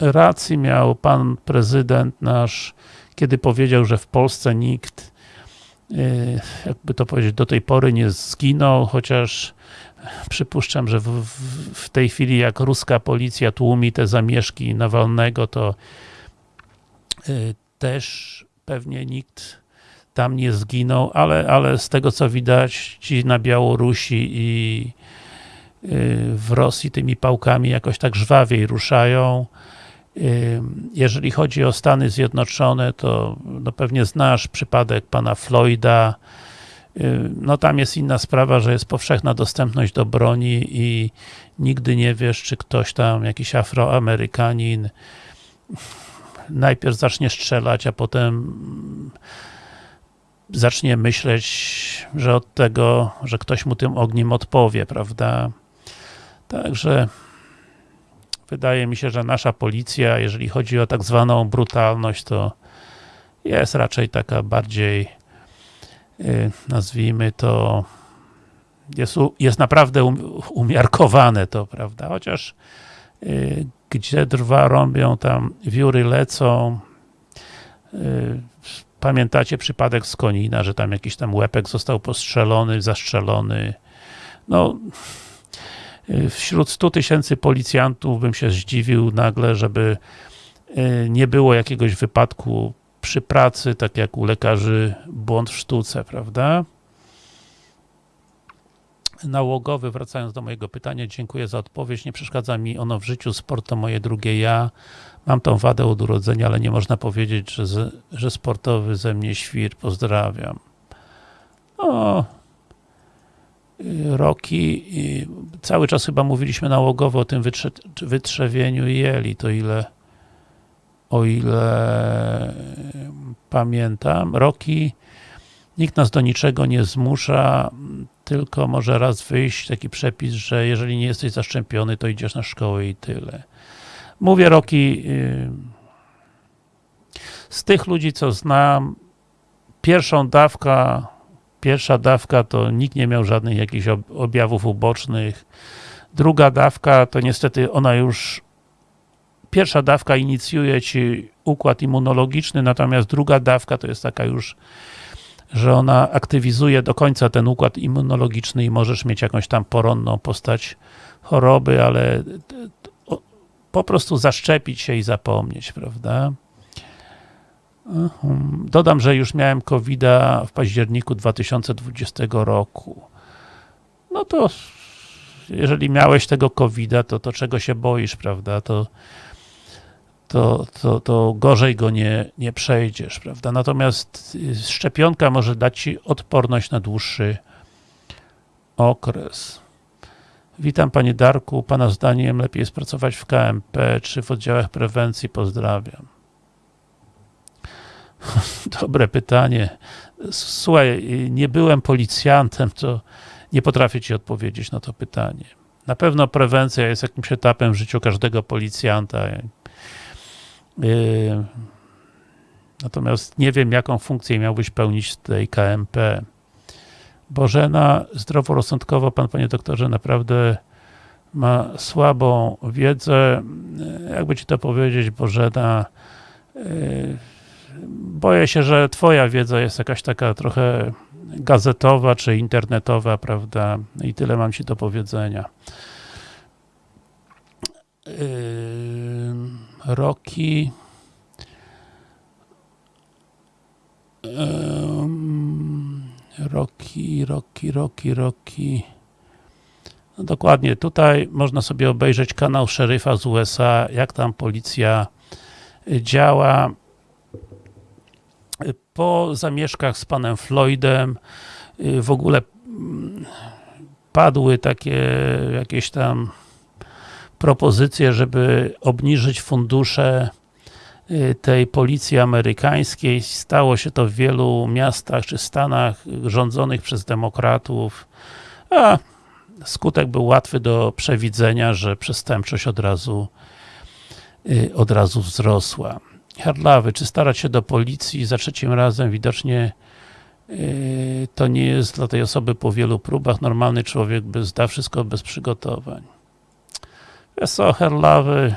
racji miał pan prezydent nasz, kiedy powiedział, że w Polsce nikt, jakby to powiedzieć, do tej pory nie zginął, chociaż przypuszczam, że w, w, tej chwili jak ruska policja tłumi te zamieszki Nawalnego, to y, też pewnie nikt tam nie zginął, ale, ale z tego co widać, ci na Białorusi i y, w Rosji tymi pałkami jakoś tak żwawiej ruszają. Jeżeli chodzi o Stany Zjednoczone, to no pewnie znasz przypadek pana Floyda. No tam jest inna sprawa, że jest powszechna dostępność do broni i nigdy nie wiesz, czy ktoś tam, jakiś Afroamerykanin najpierw zacznie strzelać, a potem zacznie myśleć, że od tego, że ktoś mu tym ogniem odpowie, prawda? Także wydaje mi się, że nasza policja, jeżeli chodzi o tak zwaną brutalność, to jest raczej taka bardziej y, nazwijmy to jest, jest naprawdę um, umiarkowane to, prawda? Chociaż y, gdzie drwa rąbią, tam wióry lecą. Y, Pamiętacie przypadek z Konina, że tam jakiś tam łepek został postrzelony, zastrzelony. No, wśród 100 tysięcy policjantów bym się zdziwił nagle, żeby y, nie było jakiegoś wypadku przy pracy, tak jak u lekarzy błąd w sztuce, prawda? nałogowy, wracając do mojego pytania, dziękuję za odpowiedź. Nie przeszkadza mi ono w życiu, sport to moje drugie ja. Mam tą wadę od urodzenia, ale nie można powiedzieć, że, że sportowy ze mnie świr. Pozdrawiam. O, Roki, y, cały czas chyba mówiliśmy nałogowo o tym wytrze, wytrzewieniu jeli, to ile o ile y, pamiętam. Roki, nikt nas do niczego nie zmusza, tylko może raz wyjść taki przepis, że jeżeli nie jesteś zaszczepiony, to idziesz na szkołę i tyle. Mówię Roki, yy, z tych ludzi, co znam, pierwszą dawka, pierwsza dawka to nikt nie miał żadnych jakichś ob- objawów ubocznych. Druga dawka to niestety ona już pierwsza dawka inicjuje ci układ immunologiczny, natomiast druga dawka to jest taka już że ona aktywizuje do końca ten układ immunologiczny i możesz mieć jakąś tam poronną postać choroby, ale po prostu zaszczepić się i zapomnieć, prawda? Mhm. Dodam, że już miałem covid w październiku 2020 roku. No to jeżeli miałeś tego covid to, to czego się boisz, prawda? To to, to, to gorzej go nie, nie przejdziesz, prawda? Natomiast y, szczepionka może dać ci odporność na dłuższy okres. Witam panie Darku, pana zdaniem lepiej jest pracować w KMP czy w oddziałach prewencji? Pozdrawiam. Dobre pytanie. Słuchaj, nie byłem policjantem, to nie potrafię ci odpowiedzieć na to pytanie. Na pewno prewencja jest jakimś etapem w życiu każdego policjanta. Yy, Natomiast nie wiem, jaką funkcję miałbyś pełnić w tej KMP. Bożena, zdroworozsądkowo pan, panie doktorze, naprawdę ma słabą wiedzę. Jakby ci to powiedzieć, Bożena, yy, boję się, że twoja wiedza jest jakaś taka trochę gazetowa czy internetowa, prawda? I tyle mam ci do powiedzenia. Yy, Roki. Ym, Roki, Roki, Roki, Roki. No dokładnie, tutaj można sobie obejrzeć kanał szeryfa z USA, jak tam policja działa. Po zamieszkach z panem Floydem y, w ogóle mm, padły takie jakieś tam propozycje, żeby obniżyć fundusze y, tej policji amerykańskiej. Stało się to w wielu miastach czy stanach rządzonych przez demokratów, a skutek był łatwy do przewidzenia, że przestępczość od razu y, od razu wzrosła. Harlawy, czy starać się do policji za trzecim razem? Widocznie y, to nie jest dla tej osoby po wielu próbach. Normalny człowiek by zda wszystko bez przygotowań. Wiesz co, Herlawy,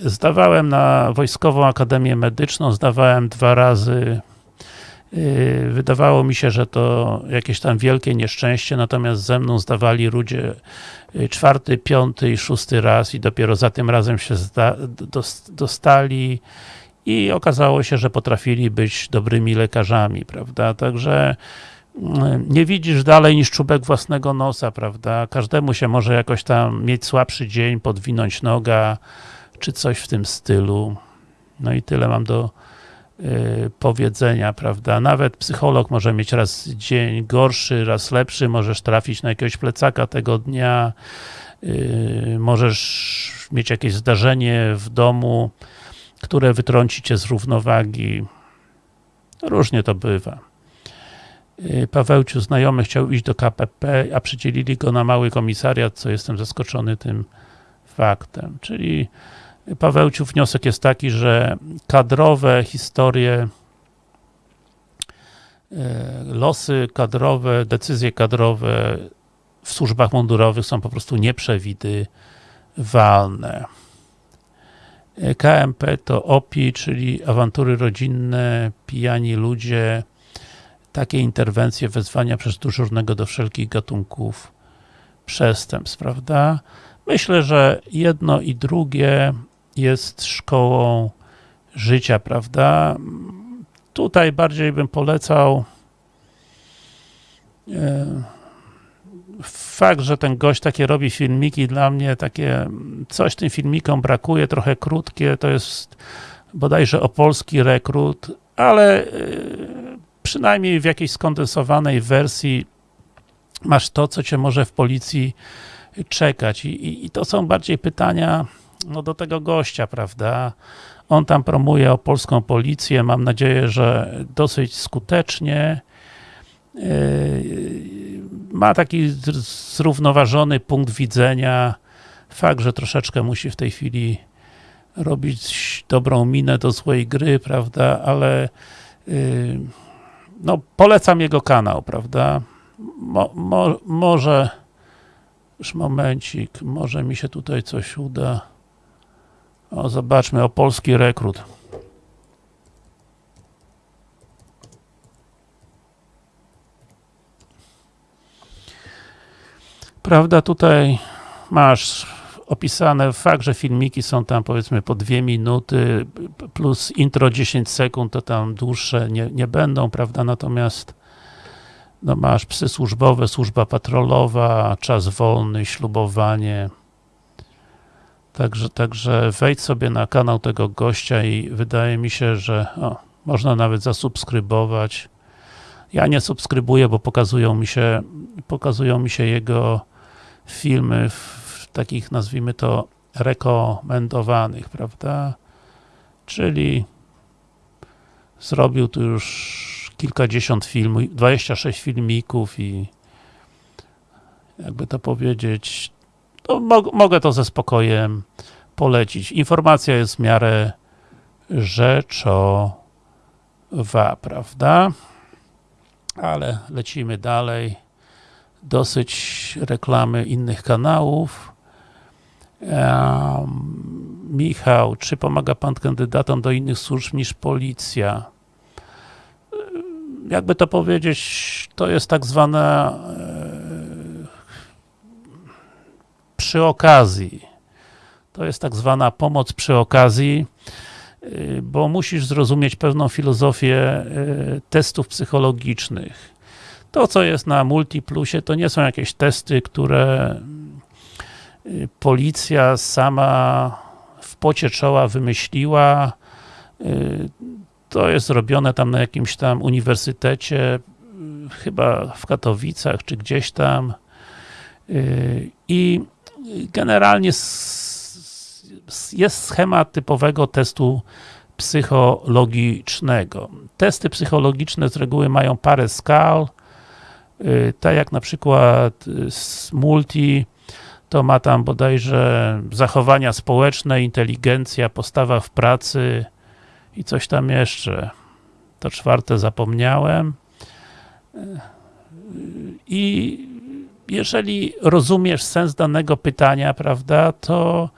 zdawałem na Wojskową Akademię Medyczną, zdawałem dwa razy. Yy, Wydawało mi się, że to jakieś tam wielkie nieszczęście, natomiast ze mną zdawali ludzie yy, czwarty, piąty i szósty raz i dopiero za tym razem się dostali i okazało się, że potrafili być dobrymi lekarzami, prawda? Także nie widzisz dalej niż czubek własnego nosa, prawda? Każdemu się może jakoś tam mieć słabszy dzień, podwinąć noga, czy coś w tym stylu. No i tyle mam do y, powiedzenia, prawda? Nawet psycholog może mieć raz dzień gorszy, raz lepszy, możesz trafić na jakiegoś plecaka tego dnia, y, możesz mieć jakieś zdarzenie w domu, które wytrąci cię z równowagi. Różnie to bywa. Y, Pawełciu, znajomy chciał iść do KPP, a przydzielili go na mały komisariat, co jestem zaskoczony tym faktem. Czyli Pawełciu, wniosek jest taki, że kadrowe historie, y, losy kadrowe, decyzje kadrowe w służbach mundurowych są po prostu nieprzewidywalne. Y, KMP to OPI, czyli awantury rodzinne, pijani ludzie, takie interwencje, wezwania przez dyżurnego do wszelkich gatunków przestępstw, prawda? Myślę, że jedno i drugie jest szkołą życia, prawda? Tutaj bardziej bym polecał e, fakt, że ten gość takie robi filmiki, dla mnie takie, coś tym filmikom brakuje, trochę krótkie, to jest bodajże opolski rekrut, ale e, przynajmniej w jakiejś skondensowanej wersji masz to, co cię może w policji czekać. I, i, i to są bardziej pytania no, do tego gościa, prawda? On tam promuje o polską policję, mam nadzieję, że dosyć skutecznie. Yy, Ma taki zrównoważony punkt widzenia. Fakt, że troszeczkę musi w tej chwili robić dobrą minę do złej gry, prawda? Ale yy, no, polecam jego kanał, prawda? Mo, mo, może już momencik, może mi się tutaj coś uda. O, zobaczmy, o polski rekrut. Prawda, tutaj masz opisane fakt, że filmiki są tam powiedzmy po dwie minuty plus intro 10 sekund, to tam dłuższe nie, nie będą, prawda, natomiast no masz psy służbowe, służba patrolowa, czas wolny, ślubowanie. Także, także wejdź sobie na kanał tego gościa i wydaje mi się, że o, można nawet zasubskrybować. Ja nie subskrybuję, bo pokazują mi się pokazują mi się jego filmy w, w takich, nazwijmy to, rekomendowanych, prawda? Czyli zrobił tu już kilkadziesiąt filmów, 26 filmików i jakby to powiedzieć, to mo mogę to ze spokojem polecić. Informacja jest w miarę rzeczowa, prawda? Ale lecimy dalej. Dosyć reklamy innych kanałów. Um, Michał, czy pomaga Pan kandydatom do innych służb niż policja? Jakby to powiedzieć, to jest tak zwana przy okazji. To jest tak zwana pomoc przy okazji, y, bo musisz zrozumieć pewną filozofię y, testów psychologicznych. To, co jest na Multiplusie, to nie są jakieś testy, które y, policja sama w pocie czoła wymyśliła. To jest robione tam na jakimś tam uniwersytecie, chyba w Katowicach, czy gdzieś tam. I generalnie jest schemat typowego testu psychologicznego. Testy psychologiczne z reguły mają parę skal, tak jak na przykład z multi, to ma tam bodajże zachowania społeczne, inteligencja, postawa w pracy i coś tam jeszcze. To czwarte zapomniałem. I jeżeli rozumiesz sens danego pytania, prawda, to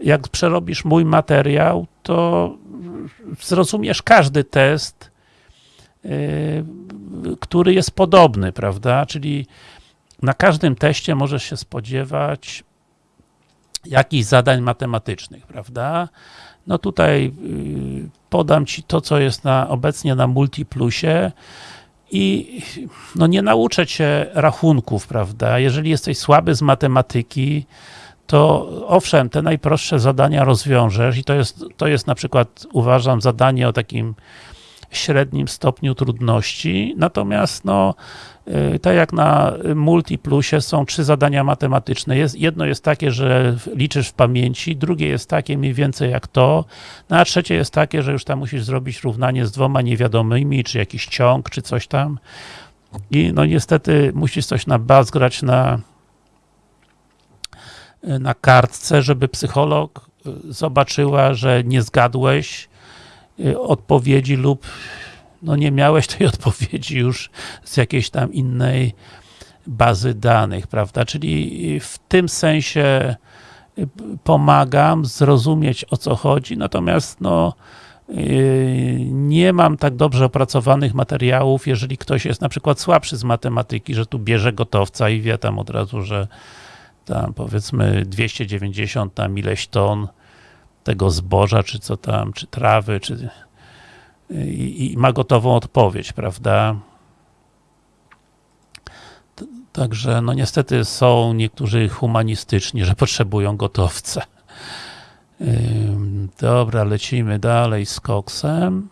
jak przerobisz mój materiał, to zrozumiesz każdy test, yy, który jest podobny, prawda, czyli na każdym teście możesz się spodziewać jakichś zadań matematycznych, prawda? No tutaj yy, podam Ci to, co jest na, obecnie na Multiplusie i no nie nauczę Cię rachunków, prawda? Jeżeli jesteś słaby z matematyki, to owszem, te najprostsze zadania rozwiążesz i to jest, to jest na przykład, uważam, zadanie o takim średnim stopniu trudności, natomiast no, tak jak na Multiplusie są trzy zadania matematyczne. Jedno jest takie, że liczysz w pamięci, drugie jest takie mniej więcej jak to, no a trzecie jest takie, że już tam musisz zrobić równanie z dwoma niewiadomymi, czy jakiś ciąg, czy coś tam. I no niestety musisz coś na baz grać na na kartce, żeby psycholog y, zobaczyła, że nie zgadłeś y, odpowiedzi lub no nie miałeś tej odpowiedzi już z jakiejś tam innej bazy danych, prawda? Czyli w tym sensie y, pomagam zrozumieć o co chodzi, natomiast no nie mam tak dobrze opracowanych materiałów, jeżeli ktoś jest na przykład słabszy z matematyki, że tu bierze gotowca i wie tam od razu, że tam powiedzmy 290 tam ileś ton tego zboża, czy co tam, czy trawy, czy i, i ma gotową odpowiedź, prawda? Także, no niestety są niektórzy humanistyczni, że potrzebują gotowca. Dobra, lecimy dalej z koksem.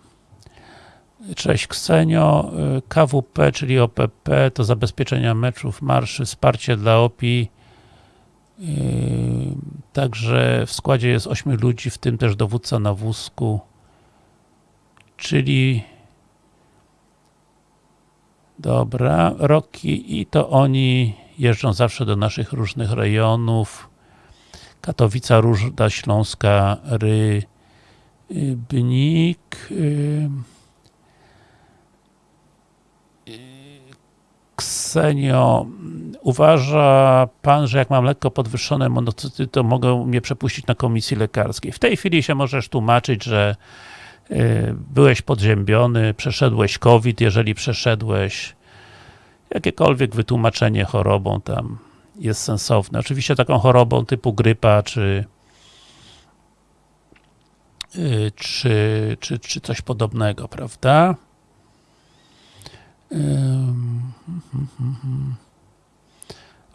Cześć Ksenio. KWP, czyli OPP, to zabezpieczenia meczów, marszy, wsparcie dla OPI także w składzie jest 8 ludzi, w tym też dowódca na wózku, czyli dobra, Roki i to oni jeżdżą zawsze do naszych różnych rejonów. Katowica, Różda, Śląska, Rybnik. Yy, Ksenio, uważa Pan, że jak mam lekko podwyższone monocyty, to mogą mnie przepuścić na komisji lekarskiej. W tej chwili się możesz tłumaczyć, że y, byłeś podziębiony, przeszedłeś COVID, jeżeli przeszedłeś jakiekolwiek wytłumaczenie chorobą tam jest sensowne. Oczywiście taką chorobą typu grypa, czy y, czy, czy, czy coś podobnego, prawda?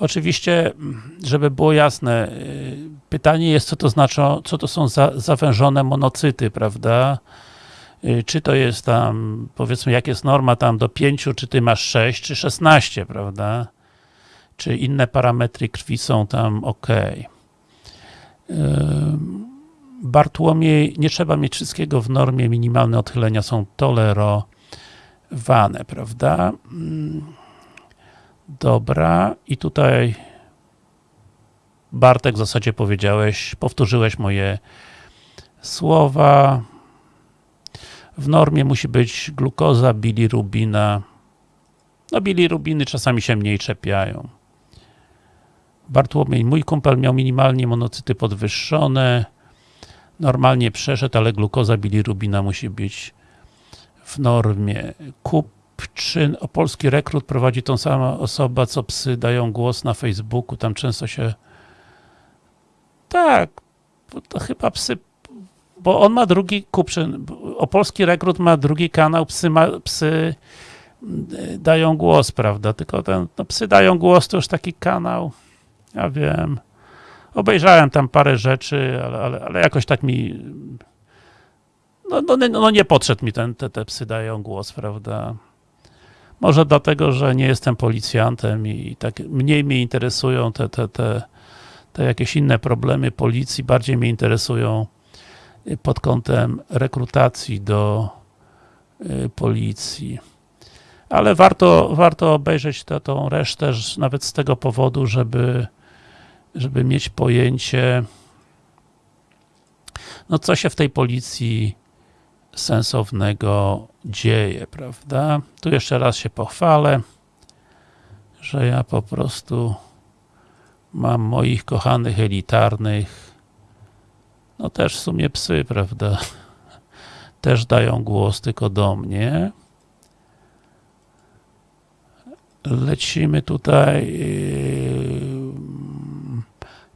Oczywiście, żeby było jasne, y, pytanie jest, co to znaczy, co to są za, zawężone monocyty, prawda? Y, czy to jest tam, powiedzmy, jak jest norma tam do 5, czy ty masz 6, czy 16, prawda? czy inne parametry krwi są tam ok. Bartłomiej, nie trzeba mieć wszystkiego w normie, minimalne odchylenia są tolerowane, prawda? Dobra, i tutaj Bartek w zasadzie powiedziałeś, powtórzyłeś moje słowa. W normie musi być glukoza, bilirubina. No bilirubiny czasami się mniej czepiają. Bartłomiej, mój kumpel miał minimalnie monocyty podwyższone. Normalnie przeszedł, ale glukoza, bilirubina musi być w normie. Kupczyn, opolski rekrut prowadzi tą samą osoba, co psy dają głos na Facebooku, tam często się tak, to chyba psy, bo on ma drugi Kupczyn, opolski rekrut ma drugi kanał, psy, ma, psy mm, dają głos, prawda, tylko ten, no psy dają głos to już taki kanał, ja wiem, obejrzałem tam parę rzeczy, ale, ale, ale jakoś tak mi no, no, no nie podszedł mi ten, te, te psy dają głos, prawda. Może dlatego, że nie jestem policjantem i tak mniej mnie interesują te, te, te, te jakieś inne problemy policji, bardziej mnie interesują pod kątem rekrutacji do y, policji. Ale warto, warto obejrzeć tę tą resztę, nawet z tego powodu, żeby, żeby mieć pojęcie, no co się w tej policji sensownego dzieje, prawda? Tu jeszcze raz się pochwalę, że ja po prostu mam moich kochanych elitarnych, no też w sumie psy, prawda? Też dają głos tylko do mnie. Lecimy tutaj.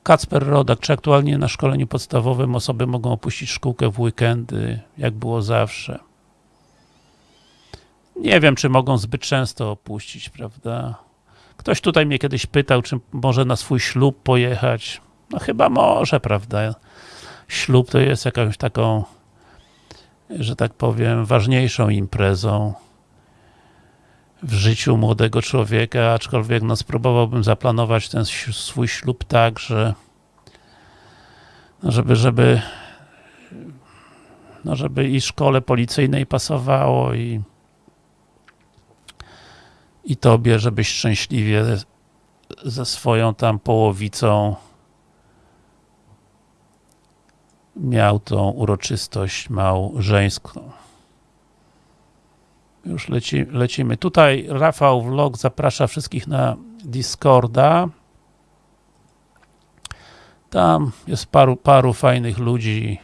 Kacper Rodak, czy aktualnie na szkoleniu podstawowym osoby mogą opuścić szkółkę w weekendy, jak było zawsze? Nie wiem, czy mogą zbyt często opuścić, prawda? Ktoś tutaj mnie kiedyś pytał, czy może na swój ślub pojechać. No chyba może, prawda? Ślub to jest jakąś taką, że tak powiem, ważniejszą imprezą w życiu młodego człowieka, aczkolwiek no, spróbowałbym zaplanować ten swój ślub tak, że no, żeby, żeby no, żeby i szkole policyjnej pasowało i i tobie, żebyś szczęśliwie ze swoją tam połowicą miał tą uroczystość małżeńską. Już leci, lecimy. Tutaj Rafał Vlog zaprasza wszystkich na Discorda. Tam jest paru, paru fajnych ludzi,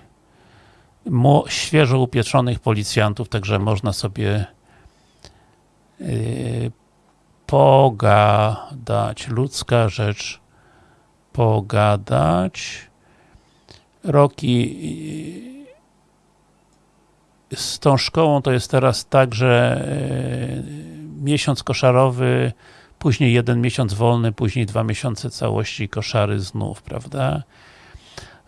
świeżo upieprzonych policjantów, także można sobie yy, pogadać. Ludzka rzecz pogadać. Roki z tą szkołą to jest teraz tak, że e, miesiąc koszarowy, później jeden miesiąc wolny, później dwa miesiące całości koszary znów, prawda?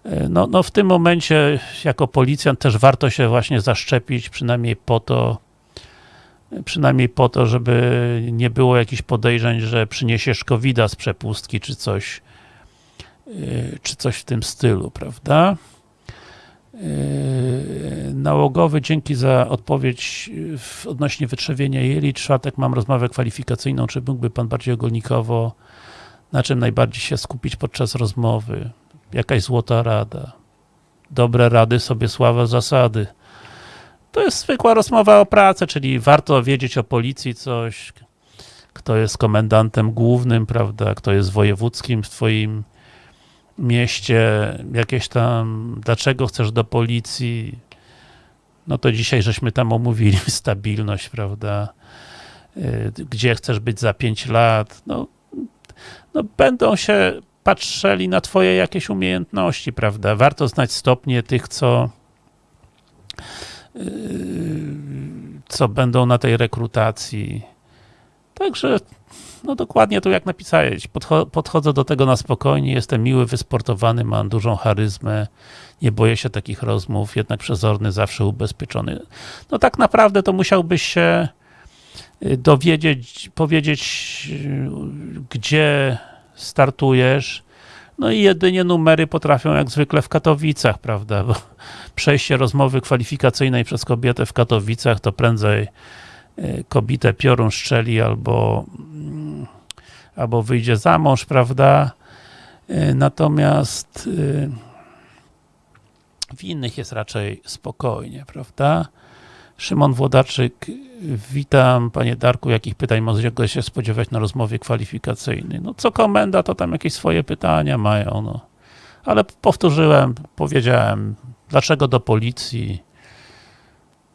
E, no, no w tym momencie jako policjant też warto się właśnie zaszczepić, przynajmniej po to, przynajmniej po to, żeby nie było jakichś podejrzeń, że przyniesiesz covid z przepustki, czy coś, e, czy coś w tym stylu, prawda? Yy, nałogowy, dzięki za odpowiedź w odnośnie wytrzewienia jeli. Czwartek mam rozmowę kwalifikacyjną. Czy mógłby Pan bardziej ogólnikowo, na czym najbardziej się skupić podczas rozmowy? Jakaś złota rada? Dobre rady sobie sława zasady. To jest zwykła rozmowa o pracę, czyli warto wiedzieć o policji coś, kto jest komendantem głównym, prawda, kto jest wojewódzkim w Twoim mieście, jakieś tam, dlaczego chcesz do policji, no to dzisiaj żeśmy tam omówili stabilność, prawda, y, gdzie chcesz być za 5 lat, no, no będą się patrzyli na twoje jakieś umiejętności, prawda, warto znać stopnie tych, co y, co będą na tej rekrutacji, także no dokładnie to jak napisałeś. Podcho podchodzę do tego na spokojnie, jestem miły, wysportowany, mam dużą charyzmę, nie boję się takich rozmów, jednak przezorny, zawsze ubezpieczony. No tak naprawdę to musiałbyś się y, dowiedzieć, powiedzieć, y, gdzie startujesz. No i jedynie numery potrafią jak zwykle w Katowicach, prawda? Bo przejście rozmowy kwalifikacyjnej przez kobietę w Katowicach to prędzej kobietę piorun strzeli albo, mm, albo wyjdzie za mąż, prawda? Y, Natomiast y, w innych jest raczej spokojnie, prawda? Szymon Włodarczyk, witam Panie Darku, jakich pytań mogę się spodziewać na rozmowie kwalifikacyjnej? No co komenda, to tam jakieś swoje pytania mają, no. Ale powtórzyłem, powiedziałem, dlaczego do policji,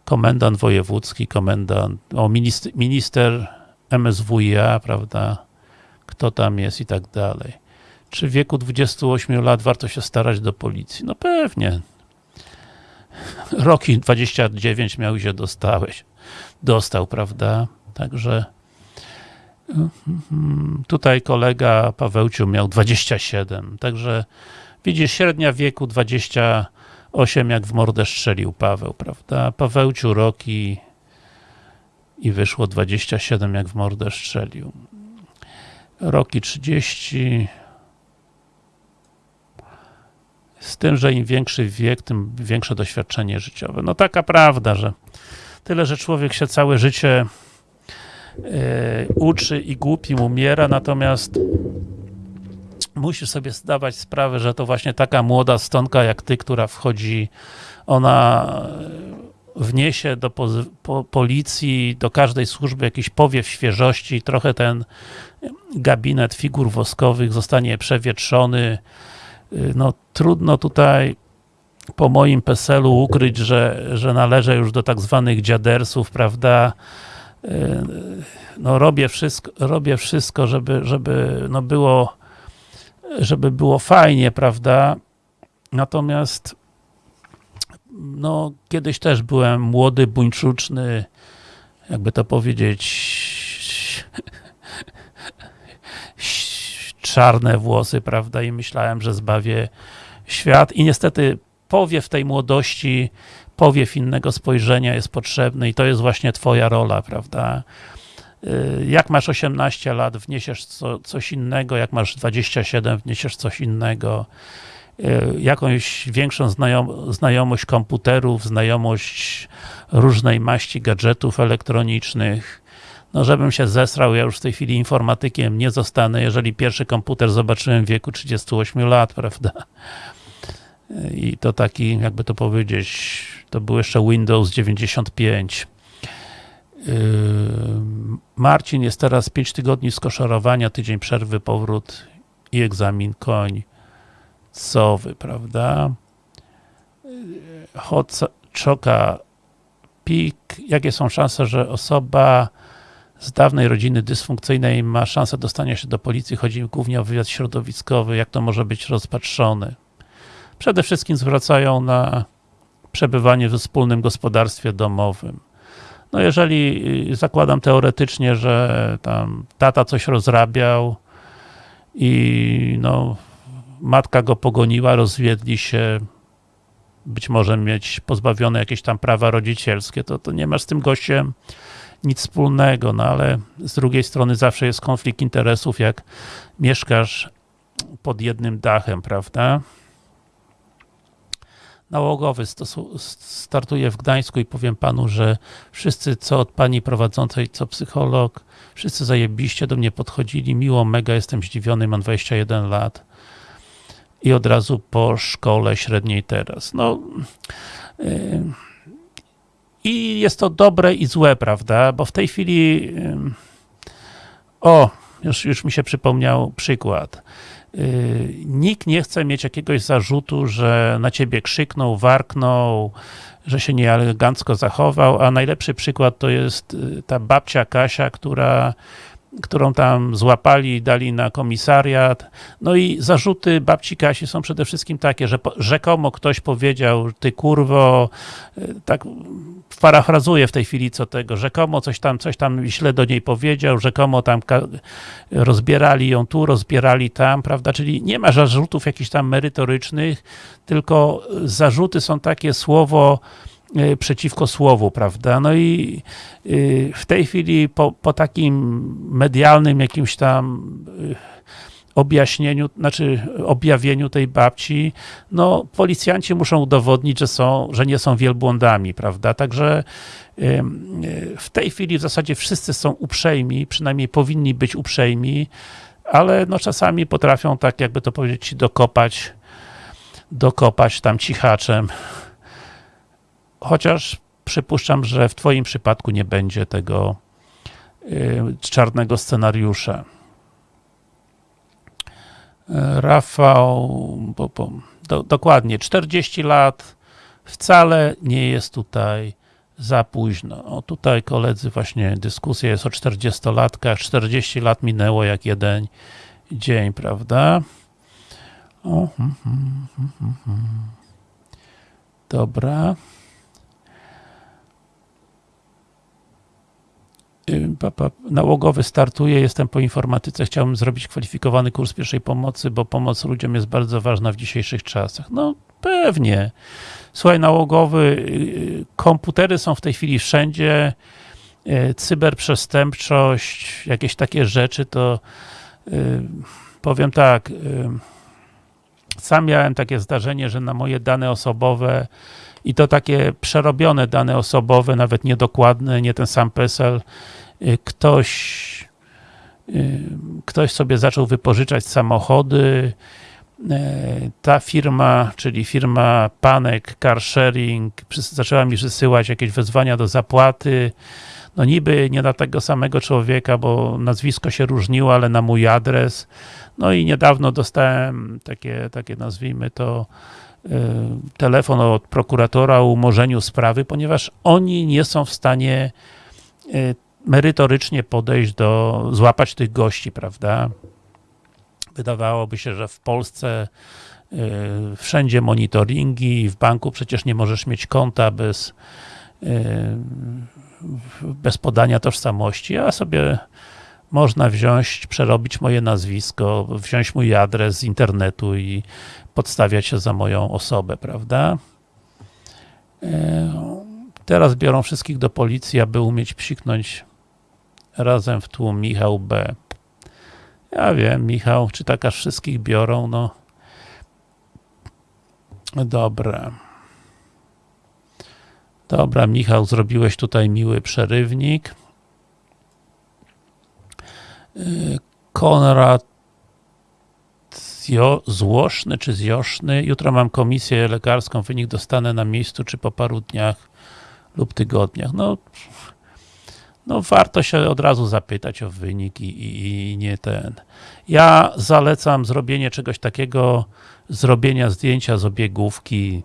komendant wojewódzki, komendant, o minister, minister MSWiA, prawda, kto tam jest i tak dalej. Czy w wieku 28 lat warto się starać do policji? No pewnie. Roki 29 miał i się dostałeś. Dostał, prawda? Także mhm, tutaj kolega Pawełciu miał 27. Także widzisz, średnia wieku 28, jak w mordę strzelił Paweł, prawda? Pawełciu Roki i wyszło 27, jak w mordę strzelił. Roki 30, z tym, że im większy wiek, tym większe doświadczenie życiowe. No taka prawda, że tyle, że człowiek się całe życie e, uczy i głupim umiera, natomiast musisz sobie zdawać sprawę, że to właśnie taka młoda stonka jak ty, która wchodzi, ona wniesie do pozy- po, policji, do każdej służby jakiś powiew świeżości, trochę ten gabinet figur woskowych zostanie przewietrzony, no trudno tutaj po moim PESEL-u ukryć, że, że należę już do tak zwanych dziadersów, prawda? No robię wszystko, robię wszystko, żeby, żeby no było żeby było fajnie, prawda? Natomiast no kiedyś też byłem młody, buńczuczny, jakby to powiedzieć czarne włosy, prawda, i myślałem, że zbawię świat i niestety powiew tej młodości, powiew innego spojrzenia jest potrzebny i to jest właśnie twoja rola, prawda. Y, Jak masz 18 lat, wniesiesz co, coś innego, jak masz 27, wniesiesz coś innego, Y, jakąś większą znajom znajomość komputerów, znajomość różnej maści gadżetów elektronicznych, no żebym się zesrał, ja już w tej chwili informatykiem nie zostanę, jeżeli pierwszy komputer zobaczyłem w wieku 38 lat, prawda? I to taki, jakby to powiedzieć, to był jeszcze Windows 95. Yy, Marcin jest teraz 5 tygodni skoszorowania, tydzień przerwy, powrót i egzamin końcowy, prawda? Hot Czoka Pik, jakie są szanse, że osoba z dawnej rodziny dysfunkcyjnej ma szansę dostania się do policji, chodzi głównie o wywiad środowiskowy, jak to może być rozpatrzone. Przede wszystkim zwracają na przebywanie we wspólnym gospodarstwie domowym. No jeżeli y, zakładam teoretycznie, że tam tata coś rozrabiał i no matka go pogoniła, rozwiedli się, być może mieć pozbawione jakieś tam prawa rodzicielskie, to, to nie masz z tym gościem nic wspólnego, no ale z drugiej strony zawsze jest konflikt interesów, jak mieszkasz pod jednym dachem, prawda? Nałogowy startuje w Gdańsku i powiem panu, że wszyscy, co od pani prowadzącej, co psycholog, wszyscy zajebiście do mnie podchodzili, miło, mega, jestem zdziwiony, mam 21 lat i od razu po szkole średniej teraz. No, yy, i jest to dobre i złe, prawda? Bo w tej chwili o, już, już mi się przypomniał przykład. Yy, nikt nie chce mieć jakiegoś zarzutu, że na ciebie krzyknął, warknął, że się nieelegancko zachował, a najlepszy przykład to jest y, ta babcia Kasia, która którą tam złapali dali na komisariat. No i zarzuty babci Kasi są przede wszystkim takie, że rzekomo ktoś powiedział, ty kurwo, y, tak parafrazuję w tej chwili co tego, rzekomo coś tam, coś tam źle do niej powiedział, rzekomo tam rozbierali ją tu, rozbierali tam, prawda, czyli nie ma zarzutów jakichś tam merytorycznych, tylko zarzuty są takie słowo przeciwko słowu, prawda? No i y, w tej chwili po, po takim medialnym jakimś tam y, objaśnieniu, znaczy objawieniu tej babci, no policjanci muszą udowodnić, że są, że nie są wielbłądami, prawda? Także y, w tej chwili w zasadzie wszyscy są uprzejmi, przynajmniej powinni być uprzejmi, ale no czasami potrafią tak, jakby to powiedzieć, dokopać, dokopać tam cichaczem. Chociaż przypuszczam, że w twoim przypadku nie będzie tego y, czarnego scenariusza. E, Rafał, bo, bo, do, dokładnie, 40 lat wcale nie jest tutaj za późno. O, tutaj koledzy właśnie dyskusja jest o 40-latkach, 40 lat minęło jak jeden dzień, prawda? O, hmm, hmm, hmm. Dobra. Nałogowy startuje, jestem po informatyce, chciałbym zrobić kwalifikowany kurs pierwszej pomocy, bo pomoc ludziom jest bardzo ważna w dzisiejszych czasach. No pewnie. Słuchaj, nałogowy, y, komputery są w tej chwili wszędzie, y, cyberprzestępczość, jakieś takie rzeczy, to y, powiem tak, y, sam miałem takie zdarzenie, że na moje dane osobowe i to takie przerobione dane osobowe, nawet niedokładne, nie ten sam PESEL, y, ktoś y, ktoś sobie zaczął wypożyczać samochody, E, ta firma, czyli firma Panek Car Sharing zaczęła mi wysyłać jakieś wezwania do zapłaty, no niby nie na tego samego człowieka, bo nazwisko się różniło, ale na mój adres. No i niedawno dostałem takie, takie nazwijmy to telefon od prokuratora o umorzeniu sprawy, ponieważ oni nie są w stanie e, merytorycznie podejść do, złapać tych gości, prawda? Wydawałoby się, że w Polsce y, wszędzie monitoringi, w banku przecież nie możesz mieć konta bez, y, bez podania tożsamości, a sobie można wziąć, przerobić moje nazwisko, wziąć mój adres z internetu i podstawiać się za moją osobę, prawda? Y, Teraz biorą wszystkich do policji, aby umieć psiknąć razem w tłum Michał B. Ja wiem, Michał, czy tak aż wszystkich biorą, no. Dobra. Dobra, Michał, zrobiłeś tutaj miły przerywnik. Konrad Złoszny czy Zjoszny. Jutro mam komisję lekarską, wynik dostanę na miejscu, czy po paru dniach lub tygodniach. No, no warto się od razu zapytać o wynik i, i, i, nie ten. Ja zalecam zrobienie czegoś takiego, zrobienia zdjęcia z obiegówki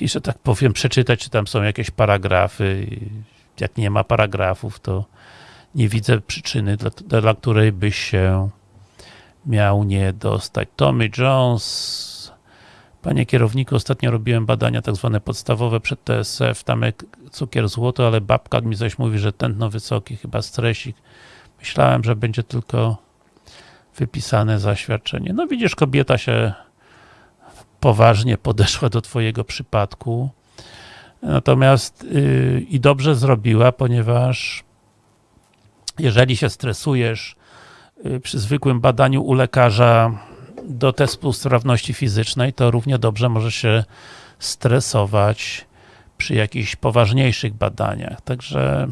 i, że tak powiem, przeczytać, czy tam są jakieś paragrafy. Jak nie ma paragrafów, to nie widzę przyczyny, dla, dla której byś się miał nie dostać. Tommy Jones Panie kierowniku, ostatnio robiłem badania tak zwane podstawowe przed TSF, tam cukier złoto, ale babka mi coś mówi, że tętno wysoki, chyba stresik. Myślałem, że będzie tylko wypisane zaświadczenie. No widzisz, kobieta się poważnie podeszła do twojego przypadku. Natomiast yy, i dobrze zrobiła, ponieważ jeżeli się stresujesz yy, przy zwykłym badaniu u lekarza do testu sprawności fizycznej, to równie dobrze może się stresować przy jakichś poważniejszych badaniach. Także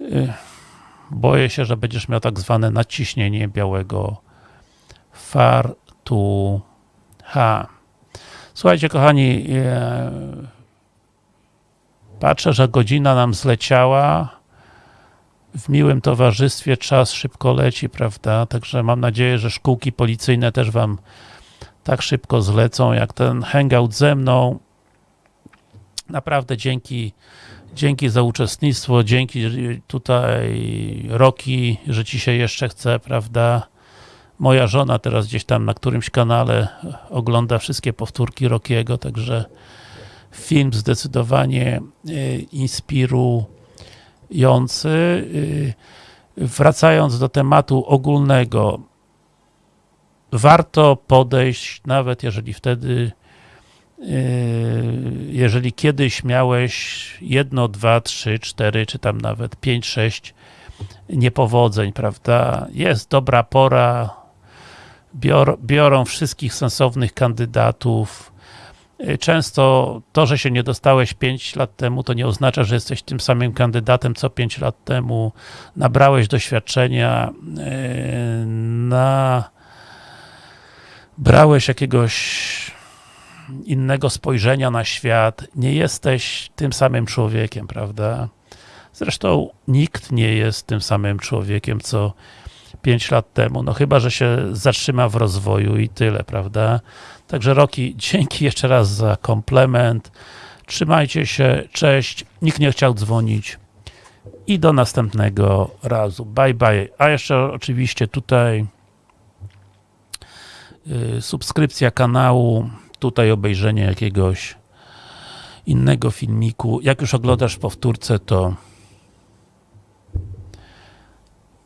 yy, boję się, że będziesz miał tak zwane naciśnienie białego fartucha. Słuchajcie, kochani, yy, patrzę, że godzina nam zleciała w miłym towarzystwie czas szybko leci, prawda? Także mam nadzieję, że szkółki policyjne też wam tak szybko zlecą, jak ten hangout ze mną. Naprawdę dzięki, dzięki za uczestnictwo, dzięki tutaj Roki, że ci się jeszcze chce, prawda? Moja żona teraz gdzieś tam na którymś kanale ogląda wszystkie powtórki Rokiego, także film zdecydowanie inspiru jący. Wracając do tematu ogólnego, warto podejść, nawet jeżeli wtedy jeżeli kiedyś miałeś jedno, dwa, trzy, cztery, czy tam nawet pięć, sześć niepowodzeń, prawda? Jest dobra pora, bior, biorą wszystkich sensownych kandydatów. Często to, że się nie dostałeś 5 lat temu, to nie oznacza, że jesteś tym samym kandydatem co 5 lat temu. Nabrałeś doświadczenia, yy, na brałeś jakiegoś innego spojrzenia na świat, nie jesteś tym samym człowiekiem, prawda? Zresztą nikt nie jest tym samym człowiekiem, co 5 lat temu, no chyba, że się zatrzyma w rozwoju i tyle, prawda? Także Roki, dzięki jeszcze raz za komplement. Trzymajcie się, cześć. Nikt nie chciał dzwonić. I do następnego razu. Bye bye. A jeszcze oczywiście tutaj y, subskrypcja kanału, tutaj obejrzenie jakiegoś innego filmiku. Jak już oglądasz powtórce, to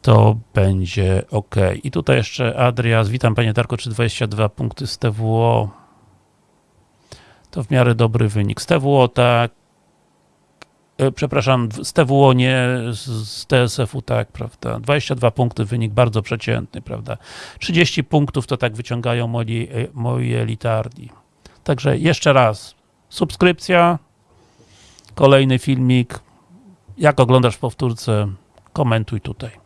to będzie ok. I tutaj jeszcze Adrias, witam panie Darko, czy 22 punkty z TWO to w miarę dobry wynik. Z TWO tak, e, przepraszam, z TWO nie, z, TSF-u tak, prawda, 22 punkty, wynik bardzo przeciętny, prawda, 30 punktów to tak wyciągają moi, e, moi elitardi. Także jeszcze raz, subskrypcja, kolejny filmik, jak oglądasz w powtórce, komentuj tutaj.